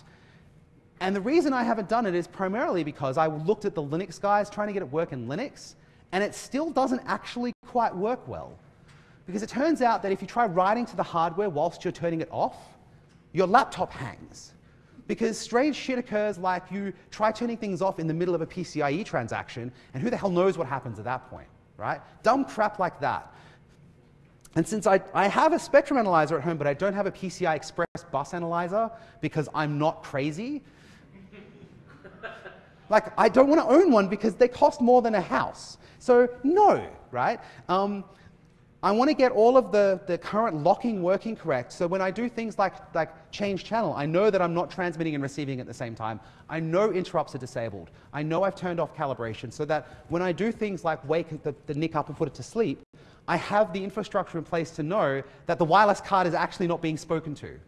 And the reason I haven't done it is primarily because I looked at the Linux guys trying to get it work in Linux, and it still doesn't actually quite work well. Because it turns out that if you try writing to the hardware whilst you're turning it off, your laptop hangs. Because strange shit occurs like you try turning things off in the middle of a PCIe transaction, and who the hell knows what happens at that point, right? Dumb crap like that. And since I, I have a spectrum analyzer at home, but I don't have a PCI Express bus analyzer because I'm not crazy, like, I don't want to own one because they cost more than a house. So, no, right? Um, I want to get all of the, the current locking working correct. So when I do things like, like change channel, I know that I'm not transmitting and receiving at the same time. I know interrupts are disabled. I know I've turned off calibration so that when I do things like wake the, the NIC up and put it to sleep, I have the infrastructure in place to know that the wireless card is actually not being spoken to.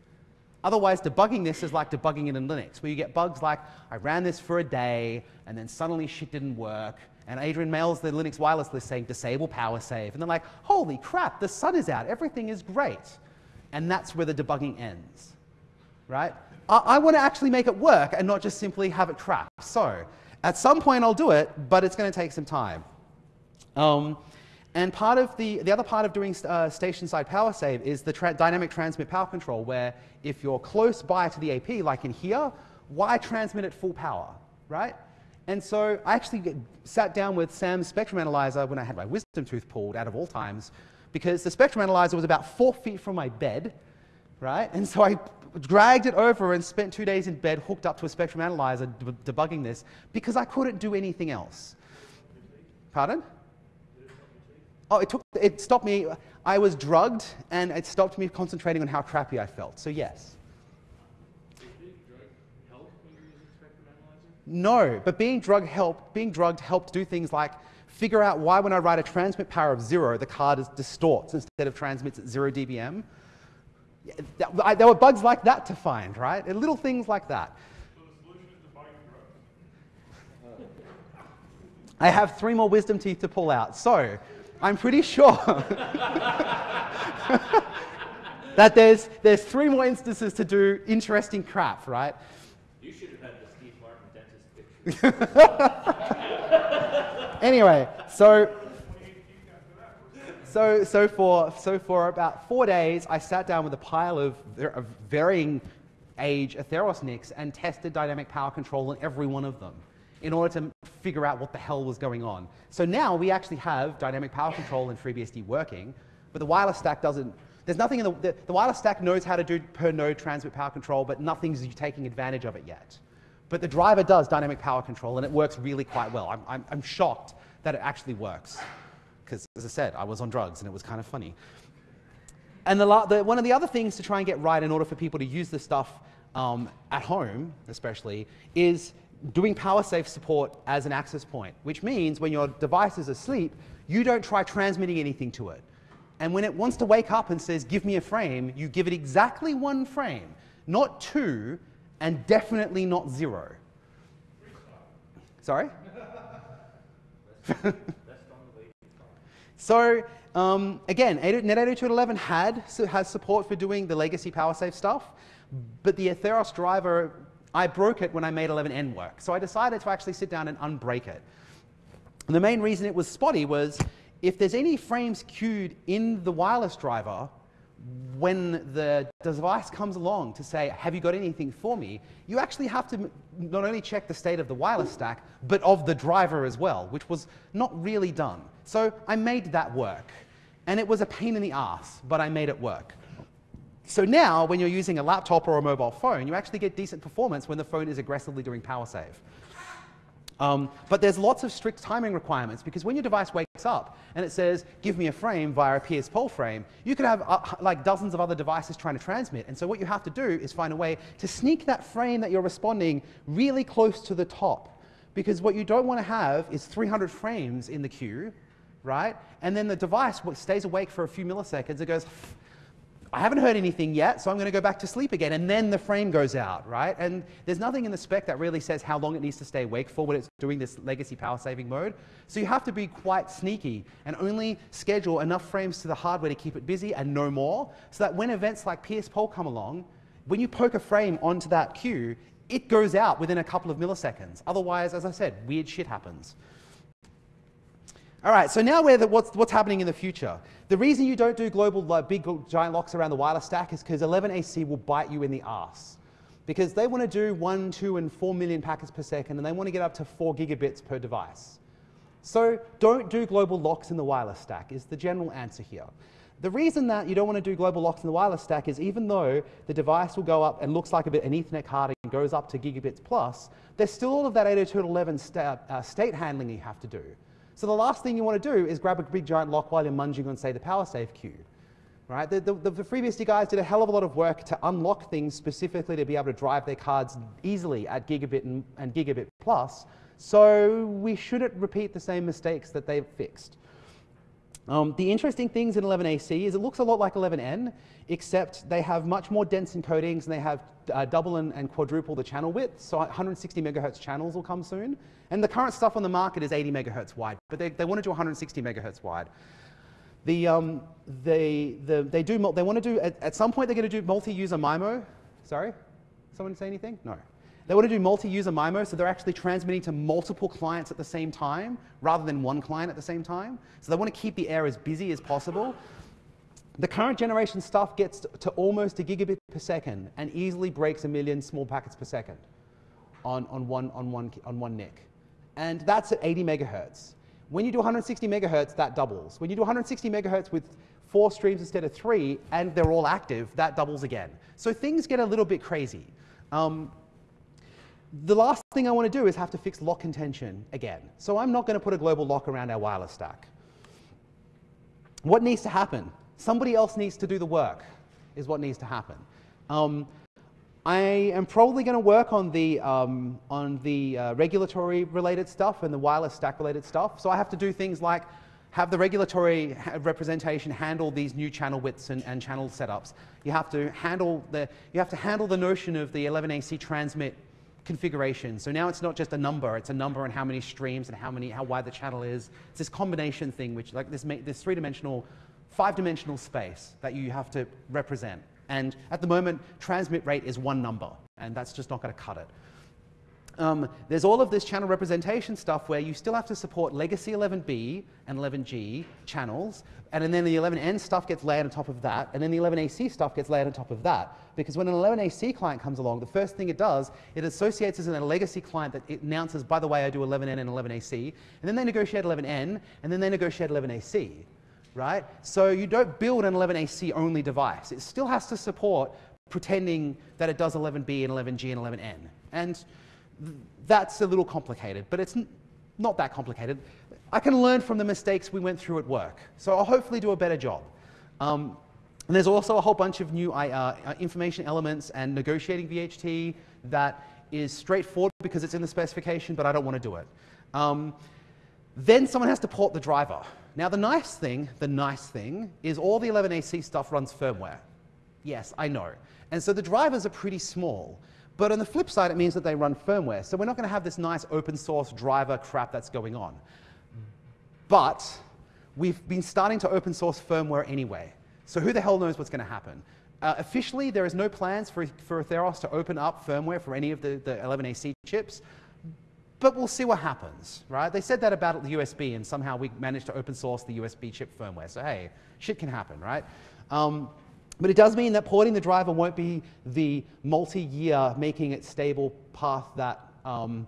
Otherwise, debugging this is like debugging it in Linux, where you get bugs like, I ran this for a day, and then suddenly shit didn't work, and Adrian mails the Linux wireless list saying, disable power save. And they're like, holy crap, the sun is out, everything is great. And that's where the debugging ends, right? I, I want to actually make it work and not just simply have it crap. So, at some point I'll do it, but it's going to take some time. Um, and part of the, the other part of doing uh, station-side power save is the tra dynamic transmit power control, where if you're close by to the AP, like in here, why transmit at full power, right? And so I actually sat down with Sam's spectrum analyzer when I had my wisdom tooth pulled out of all times, because the spectrum analyzer was about four feet from my bed, right? And so I dragged it over and spent two days in bed hooked up to a spectrum analyzer debugging this because I couldn't do anything else. Pardon? Oh, it, took, it stopped me. I was drugged, and it stopped me concentrating on how crappy I felt. So, yes. No, but being drugged helped. Being drugged helped do things like figure out why when I write a transmit power of zero, the card is distorts instead of transmits at zero dBm. There were bugs like that to find, right? Little things like that. I have three more wisdom teeth to pull out. So I'm pretty sure that there's, there's three more instances to do interesting crap, right? You should have had the Steve Martin dentist picture. anyway, so so, so, for, so for about four days, I sat down with a pile of, of varying age Atheros NICs and tested dynamic power control on every one of them in order to figure out what the hell was going on. So now we actually have dynamic power control in FreeBSD working, but the wireless stack doesn't, there's nothing in the, the, the wireless stack knows how to do per node transmit power control, but nothing's taking advantage of it yet. But the driver does dynamic power control, and it works really quite well. I'm, I'm, I'm shocked that it actually works. Because, as I said, I was on drugs, and it was kind of funny. And the, the, one of the other things to try and get right in order for people to use this stuff um, at home, especially, is doing power PowerSave support as an access point, which means when your device is asleep, you don't try transmitting anything to it. And when it wants to wake up and says, give me a frame, you give it exactly one frame, not two, and definitely not zero. Sorry? so um, again, Net802.11 had has support for doing the legacy power PowerSave stuff, but the Atheros driver I broke it when I made 11n work. So I decided to actually sit down and unbreak it. And the main reason it was spotty was if there's any frames queued in the wireless driver, when the device comes along to say, have you got anything for me, you actually have to not only check the state of the wireless stack, but of the driver as well, which was not really done. So I made that work. And it was a pain in the ass, but I made it work. So now, when you're using a laptop or a mobile phone, you actually get decent performance when the phone is aggressively doing power save. Um, but there's lots of strict timing requirements because when your device wakes up and it says, give me a frame via a PS-POLL frame, you could have uh, like dozens of other devices trying to transmit. And so what you have to do is find a way to sneak that frame that you're responding really close to the top. Because what you don't want to have is 300 frames in the queue, right? And then the device stays awake for a few milliseconds. It goes, I haven't heard anything yet, so I'm going to go back to sleep again. And then the frame goes out, right? And there's nothing in the spec that really says how long it needs to stay awake for when it's doing this legacy power saving mode. So you have to be quite sneaky and only schedule enough frames to the hardware to keep it busy and no more, so that when events like PS-POLL come along, when you poke a frame onto that queue, it goes out within a couple of milliseconds. Otherwise, as I said, weird shit happens. All right, so now the, what's, what's happening in the future? The reason you don't do global like, big giant locks around the wireless stack is because 11AC will bite you in the ass. Because they want to do 1, 2, and 4 million packets per second, and they want to get up to 4 gigabits per device. So don't do global locks in the wireless stack is the general answer here. The reason that you don't want to do global locks in the wireless stack is even though the device will go up and looks like a bit an Ethernet card and goes up to gigabits plus, there's still all of that 802.11 sta uh, state handling you have to do. So the last thing you want to do is grab a big giant lock while you're munging on, say, the PowerSave queue. Right? The, the, the FreeBSD guys did a hell of a lot of work to unlock things specifically to be able to drive their cards easily at gigabit and, and gigabit plus, so we shouldn't repeat the same mistakes that they've fixed. Um, the interesting things in 11AC is it looks a lot like 11N, except they have much more dense encodings and they have uh, double and, and, quadruple the channel width. So 160 megahertz channels will come soon. And the current stuff on the market is 80 megahertz wide, but they, they want to do 160 megahertz wide. The, um, they, the, they, do, they want to do, at, at some point they're going to do multi-user MIMO. Sorry? Someone say anything? No. They want to do multi-user MIMO, so they're actually transmitting to multiple clients at the same time, rather than one client at the same time. So they want to keep the air as busy as possible. The current generation stuff gets to almost a gigabit per second and easily breaks a million small packets per second on, on, one, on, one, on one NIC. And that's at 80 megahertz. When you do 160 megahertz, that doubles. When you do 160 megahertz with four streams instead of three, and they're all active, that doubles again. So things get a little bit crazy. Um, the last thing I want to do is have to fix lock contention again. So I'm not going to put a global lock around our wireless stack. What needs to happen? Somebody else needs to do the work, is what needs to happen. Um, I am probably going to work on the, um, on the uh, regulatory related stuff and the wireless stack related stuff. So I have to do things like have the regulatory representation handle these new channel widths and, and channel setups. You have to handle the, you have to handle the notion of the 11AC transmit configuration. So now it's not just a number, it's a number and how many streams and how many, how wide the channel is. It's this combination thing, which like this, this three-dimensional, five-dimensional space that you have to represent. And at the moment, transmit rate is one number, and that's just not going to cut it. Um, there's all of this channel representation stuff where you still have to support legacy 11B and 11G channels, and then the 11N stuff gets layered on top of that, and then the 11AC stuff gets layered on top of that. Because when an 11AC client comes along, the first thing it does, it associates as a legacy client that it announces, by the way, I do 11N and 11AC, and then they negotiate 11N, and then they negotiate 11AC right? So you don't build an 11AC only device. It still has to support pretending that it does 11B and 11G and 11N. And that's a little complicated, but it's not that complicated. I can learn from the mistakes we went through at work. So I'll hopefully do a better job. Um, and there's also a whole bunch of new uh, uh information elements and negotiating VHT that is straightforward because it's in the specification, but I don't want to do it. Um, then someone has to port the driver. Now the nice thing, the nice thing, is all the 11AC stuff runs firmware. Yes, I know. And so the drivers are pretty small. But on the flip side, it means that they run firmware. So we're not going to have this nice open source driver crap that's going on. But we've been starting to open source firmware anyway. So who the hell knows what's going to happen? Uh, officially, there is no plans for, for Atheros to open up firmware for any of the, the 11AC chips but we'll see what happens, right? They said that about the USB, and somehow we managed to open source the USB chip firmware. So hey, shit can happen, right? Um, but it does mean that porting the driver won't be the multi-year making it stable path that um,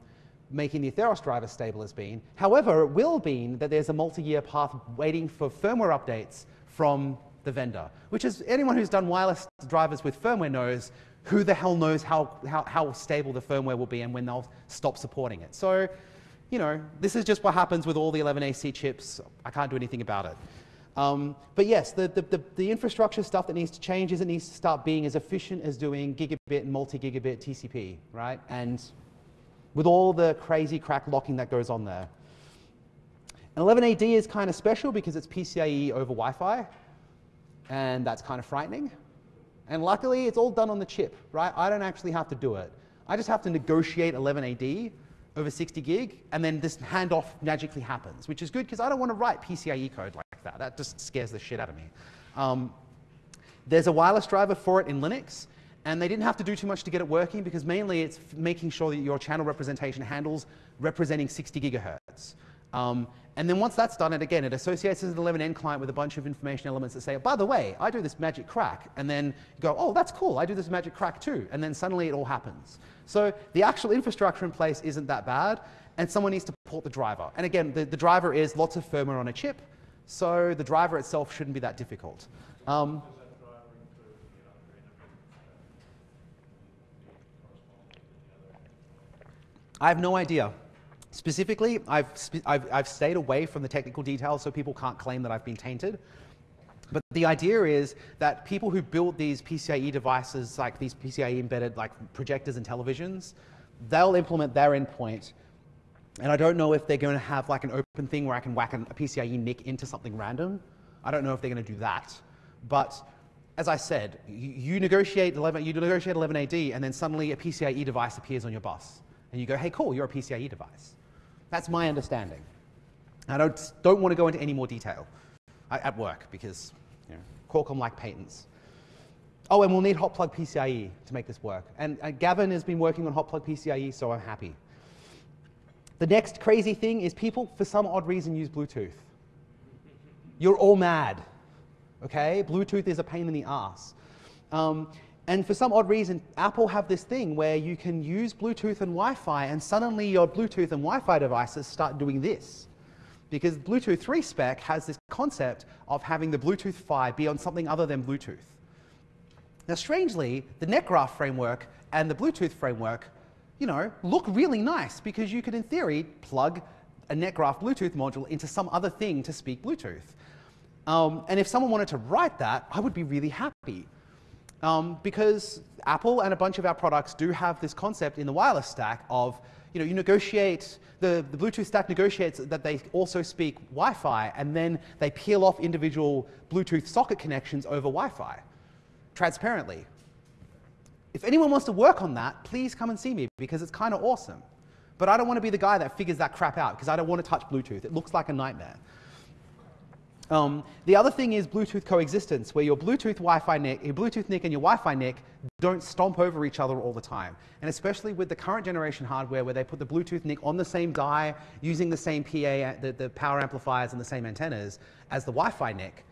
making the Atheros driver stable has been. However, it will mean that there's a multi-year path waiting for firmware updates from the vendor, which is anyone who's done wireless drivers with firmware knows who the hell knows how, how, how stable the firmware will be and when they'll stop supporting it. So, you know, this is just what happens with all the 11AC chips. I can't do anything about it. Um, but yes, the, the, the, the, infrastructure stuff that needs to change is it needs to start being as efficient as doing gigabit and multi-gigabit TCP, right? And with all the crazy crack locking that goes on there. And 11AD is kind of special because it's PCIe over Wi-Fi, and that's kind of frightening. And luckily, it's all done on the chip, right? I don't actually have to do it. I just have to negotiate 11AD over 60 gig, and then this handoff magically happens, which is good because I don't want to write PCIe code like that. That just scares the shit out of me. Um, there's a wireless driver for it in Linux, and they didn't have to do too much to get it working because mainly it's making sure that your channel representation handles representing 60 gigahertz. Um, and then once that's done, and again, it associates as an 11n client with a bunch of information elements that say, by the way, I do this magic crack. And then you go, oh, that's cool, I do this magic crack too. And then suddenly it all happens. So the actual infrastructure in place isn't that bad, and someone needs to port the driver. And again, the, the driver is lots of firmware on a chip, so the driver itself shouldn't be that difficult. Um, I have no idea. Specifically, I've, I've, I've stayed away from the technical details so people can't claim that I've been tainted. But the idea is that people who build these PCIe devices, like these PCIe embedded like projectors and televisions, they'll implement their endpoint. And I don't know if they're going to have like an open thing where I can whack a PCIe NIC into something random. I don't know if they're going to do that. But as I said, you, you negotiate 11, you negotiate 11AD, and then suddenly a PCIe device appears on your bus. And you go, hey, cool, you're a PCIe device. That's my understanding. I don't, don't want to go into any more detail at work because you know, Qualcomm like patents. Oh, and we'll need hot plug PCIe to make this work. And uh, Gavin has been working on hot plug PCIe, so I'm happy. The next crazy thing is people, for some odd reason, use Bluetooth. You're all mad, okay? Bluetooth is a pain in the ass. Um, and for some odd reason, Apple have this thing where you can use Bluetooth and Wi-Fi and suddenly your Bluetooth and Wi-Fi devices start doing this. Because Bluetooth 3 spec has this concept of having the Bluetooth PHY be on something other than Bluetooth. Now strangely, the NetGraph framework and the Bluetooth framework, you know, look really nice because you could in theory plug a NetGraph Bluetooth module into some other thing to speak Bluetooth. Um, and if someone wanted to write that, I would be really happy um, because Apple and a bunch of our products do have this concept in the wireless stack of, you know, you negotiate, the, the Bluetooth stack negotiates that they also speak Wi-Fi, and then they peel off individual Bluetooth socket connections over Wi-Fi, transparently. If anyone wants to work on that, please come and see me, because it's kind of awesome. But I don't want to be the guy that figures that crap out, because I don't want to touch Bluetooth. It looks like a nightmare. Um, the other thing is Bluetooth coexistence, where your Bluetooth Wi-Fi NIC, your Bluetooth NIC and your Wi-Fi NIC don't stomp over each other all the time. And especially with the current generation hardware where they put the Bluetooth NIC on the same die, using the same PA, the, the power amplifiers and the same antennas as the Wi-Fi NIC,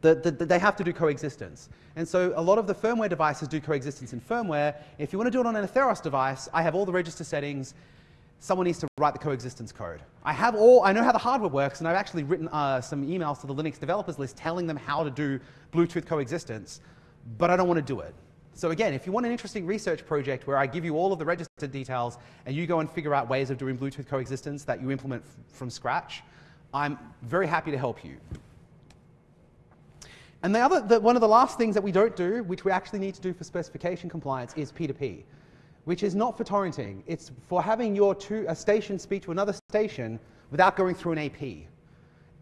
the, the, they have to do coexistence. And so a lot of the firmware devices do coexistence in firmware. If you want to do it on an Atheros device, I have all the register settings someone needs to write the coexistence code. I have all, I know how the hardware works, and I've actually written uh, some emails to the Linux developers list telling them how to do Bluetooth coexistence, but I don't want to do it. So again, if you want an interesting research project where I give you all of the register details and you go and figure out ways of doing Bluetooth coexistence that you implement from scratch, I'm very happy to help you. And the other, the, one of the last things that we don't do, which we actually need to do for specification compliance, is P2P which is not for torrenting. It's for having your two, a station speak to another station without going through an AP.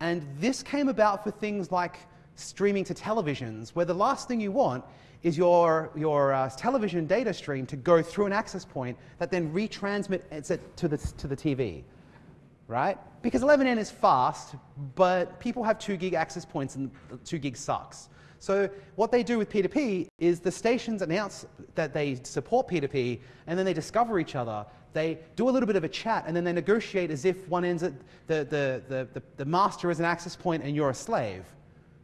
And this came about for things like streaming to televisions, where the last thing you want is your, your uh, television data stream to go through an access point that then retransmit it to the, to the TV, right? Because 11n is fast, but people have 2 gig access points and 2 gig sucks. So what they do with P2P is the stations announce that they support P2P, and then they discover each other. They do a little bit of a chat, and then they negotiate as if one ends at the, the, the, the, the master is an access point and you're a slave.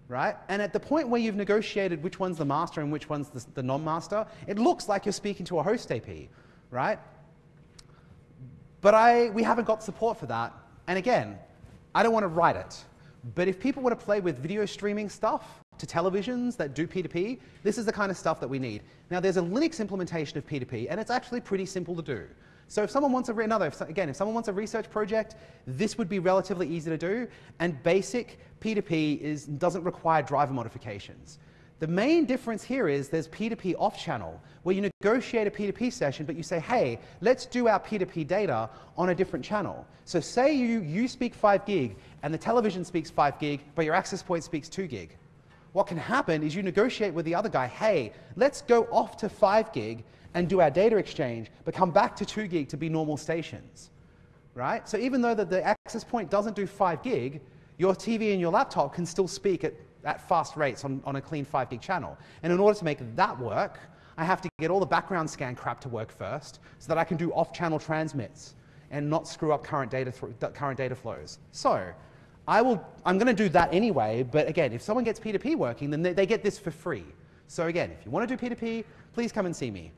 Right? And at the point where you've negotiated which one's the master and which one's the, the non-master, it looks like you're speaking to a host AP, right? But I, we haven't got support for that. And again, I don't want to write it. But if people want to play with video streaming stuff, to televisions that do P2P, this is the kind of stuff that we need. Now there's a Linux implementation of P2P and it's actually pretty simple to do. So if someone wants a, another, if, again, if someone wants a research project, this would be relatively easy to do and basic P2P is, doesn't require driver modifications. The main difference here is there's P2P off channel, where you negotiate a P2P session, but you say, hey, let's do our P2P data on a different channel. So say you, you speak 5 gig, and the television speaks 5 gig, but your access point speaks 2 gig what can happen is you negotiate with the other guy, hey, let's go off to 5 gig and do our data exchange, but come back to 2 gig to be normal stations. Right? So even though the, the access point doesn't do 5 gig, your TV and your laptop can still speak at, at fast rates on, on a clean 5 gig channel. And in order to make that work, I have to get all the background scan crap to work first so that I can do off-channel transmits and not screw up current data, current data flows. So I will, I'm going to do that anyway, but again, if someone gets P2P working, then they, they get this for free. So again, if you want to do P2P, please come and see me.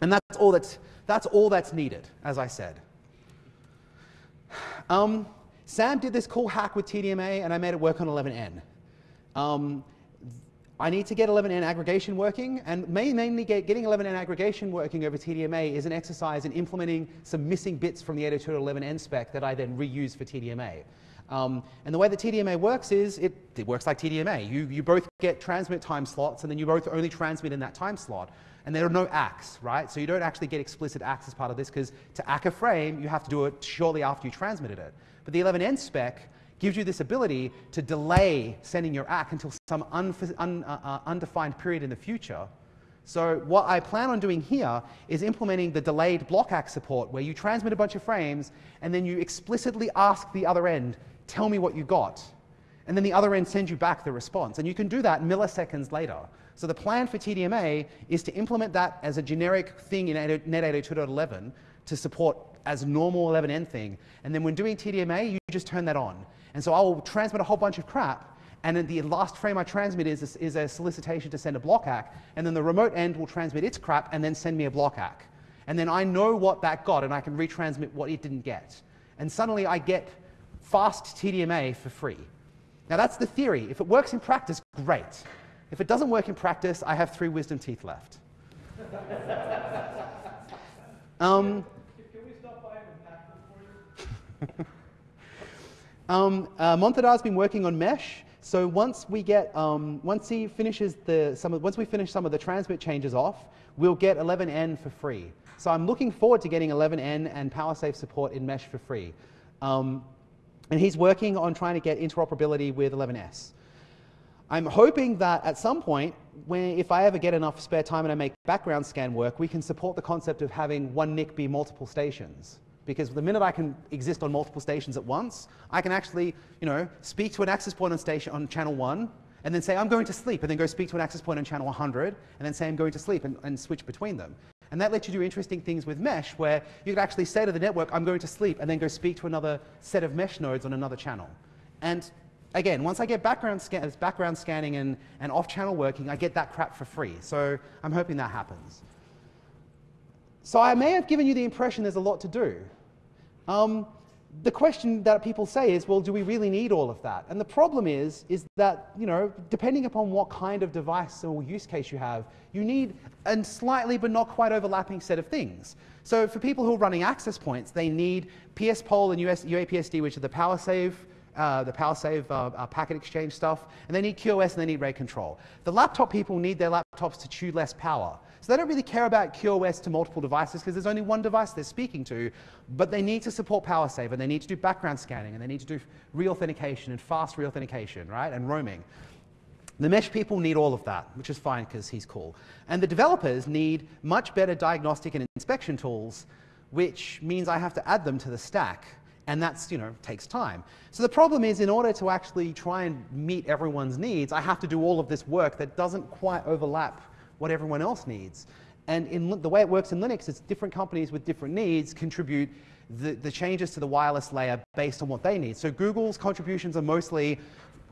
And that's all that's, that's, all that's needed, as I said. Um, Sam did this cool hack with TDMA, and I made it work on 11n. Um, I need to get 11n aggregation working, and mainly get, getting 11n aggregation working over TDMA is an exercise in implementing some missing bits from the 802.11n spec that I then reuse for TDMA. Um, and the way that TDMA works is it, it works like TDMA. You, you both get transmit time slots, and then you both only transmit in that time slot. And there are no ACKs, right? So you don't actually get explicit ACKs as part of this, because to ACK a frame, you have to do it shortly after you transmitted it. But the 11n spec gives you this ability to delay sending your ACK until some un, uh, uh, undefined period in the future. So what I plan on doing here is implementing the delayed block ACK support, where you transmit a bunch of frames, and then you explicitly ask the other end tell me what you got. And then the other end sends you back the response. And you can do that milliseconds later. So the plan for TDMA is to implement that as a generic thing in Net 802.11 to support as normal 11n thing. And then when doing TDMA, you just turn that on. And so I will transmit a whole bunch of crap, and then the last frame I transmit is, is a solicitation to send a block ACK, and then the remote end will transmit its crap and then send me a block ACK. And then I know what that got, and I can retransmit what it didn't get. And suddenly I get fast TDMA for free. Now that's the theory. If it works in practice, great. If it doesn't work in practice, I have three wisdom teeth left. um, Can we stop by and for you? um, uh, Monthadar's been working on Mesh. So once we get, um, once he finishes the, some of, once we finish some of the transmit changes off, we'll get 11n for free. So I'm looking forward to getting 11n and PowerSave support in Mesh for free. Um, and he's working on trying to get interoperability with 11s. I'm hoping that at some point, when, if I ever get enough spare time and I make background scan work, we can support the concept of having one NIC be multiple stations. Because the minute I can exist on multiple stations at once, I can actually, you know, speak to an access point on station on channel one, and then say I'm going to sleep, and then go speak to an access point on channel 100, and then say I'm going to sleep, and, and switch between them. And that lets you do interesting things with mesh, where you could actually say to the network, I'm going to sleep, and then go speak to another set of mesh nodes on another channel. And again, once I get background, scan background scanning and, and off-channel working, I get that crap for free. So I'm hoping that happens. So I may have given you the impression there's a lot to do. Um, the question that people say is, well, do we really need all of that? And the problem is, is that, you know, depending upon what kind of device or use case you have, you need a slightly but not quite overlapping set of things. So for people who are running access points, they need PS-POLL and US, UAPSD, which are the power save, uh, the PowerSave uh, uh, packet exchange stuff, and they need QoS and they need rate control. The laptop people need their laptops to chew less power. So they don't really care about QoS to multiple devices because there's only one device they're speaking to, but they need to support PowerSave and they need to do background scanning and they need to do reauthentication and fast reauthentication, right, and roaming. The mesh people need all of that, which is fine because he's cool. And the developers need much better diagnostic and inspection tools, which means I have to add them to the stack. And that's, you know, takes time. So the problem is in order to actually try and meet everyone's needs, I have to do all of this work that doesn't quite overlap what everyone else needs. And in the way it works in Linux is different companies with different needs contribute the, the changes to the wireless layer based on what they need. So Google's contributions are mostly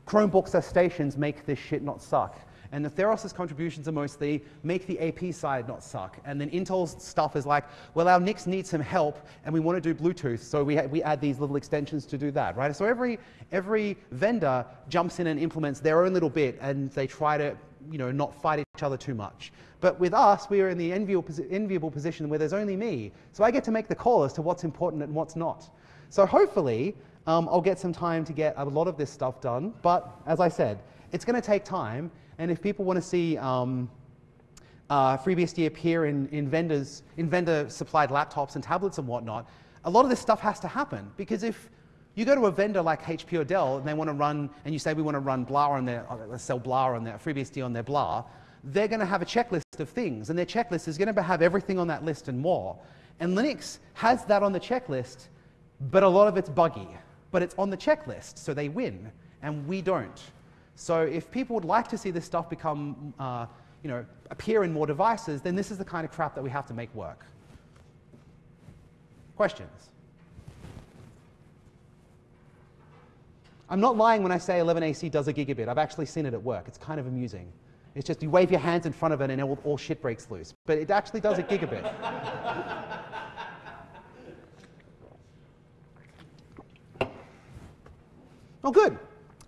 Chromebooks as stations make this shit not suck. And the Atheros' contributions are mostly make the AP side not suck. And then Intel's stuff is like, well, our NICs need some help and we want to do Bluetooth, so we, we add these little extensions to do that, right? So every, every vendor jumps in and implements their own little bit and they try to you know, not fight each other too much. But with us, we are in the enviable, enviable position where there's only me. So I get to make the call as to what's important and what's not. So hopefully, um, I'll get some time to get a lot of this stuff done. But as I said, it's going to take time. And if people want to see um, uh, FreeBSD appear in, in vendors, in vendor-supplied laptops and tablets and whatnot, a lot of this stuff has to happen. Because if you go to a vendor like HP or Dell and they want to run, and you say we want to run blah on their, uh, sell blah on their, FreeBSD on their blah, they're going to have a checklist of things, and their checklist is going to have everything on that list and more. And Linux has that on the checklist, but a lot of it's buggy. But it's on the checklist, so they win, and we don't. So if people would like to see this stuff become, uh, you know, appear in more devices, then this is the kind of crap that we have to make work. Questions? I'm not lying when I say 11AC does a gigabit. I've actually seen it at work. It's kind of amusing. It's just you wave your hands in front of it and all, all shit breaks loose. But it actually does a gigabit. oh, good.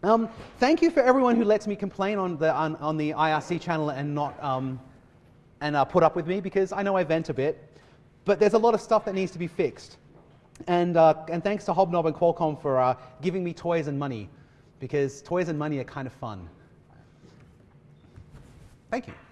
Um, thank you for everyone who lets me complain on the, on, on the IRC channel and not um, and uh, put up with me because I know I vent a bit. But there's a lot of stuff that needs to be fixed. And, uh, and thanks to Hobnob and Qualcomm for uh, giving me toys and money, because toys and money are kind of fun. Thank you.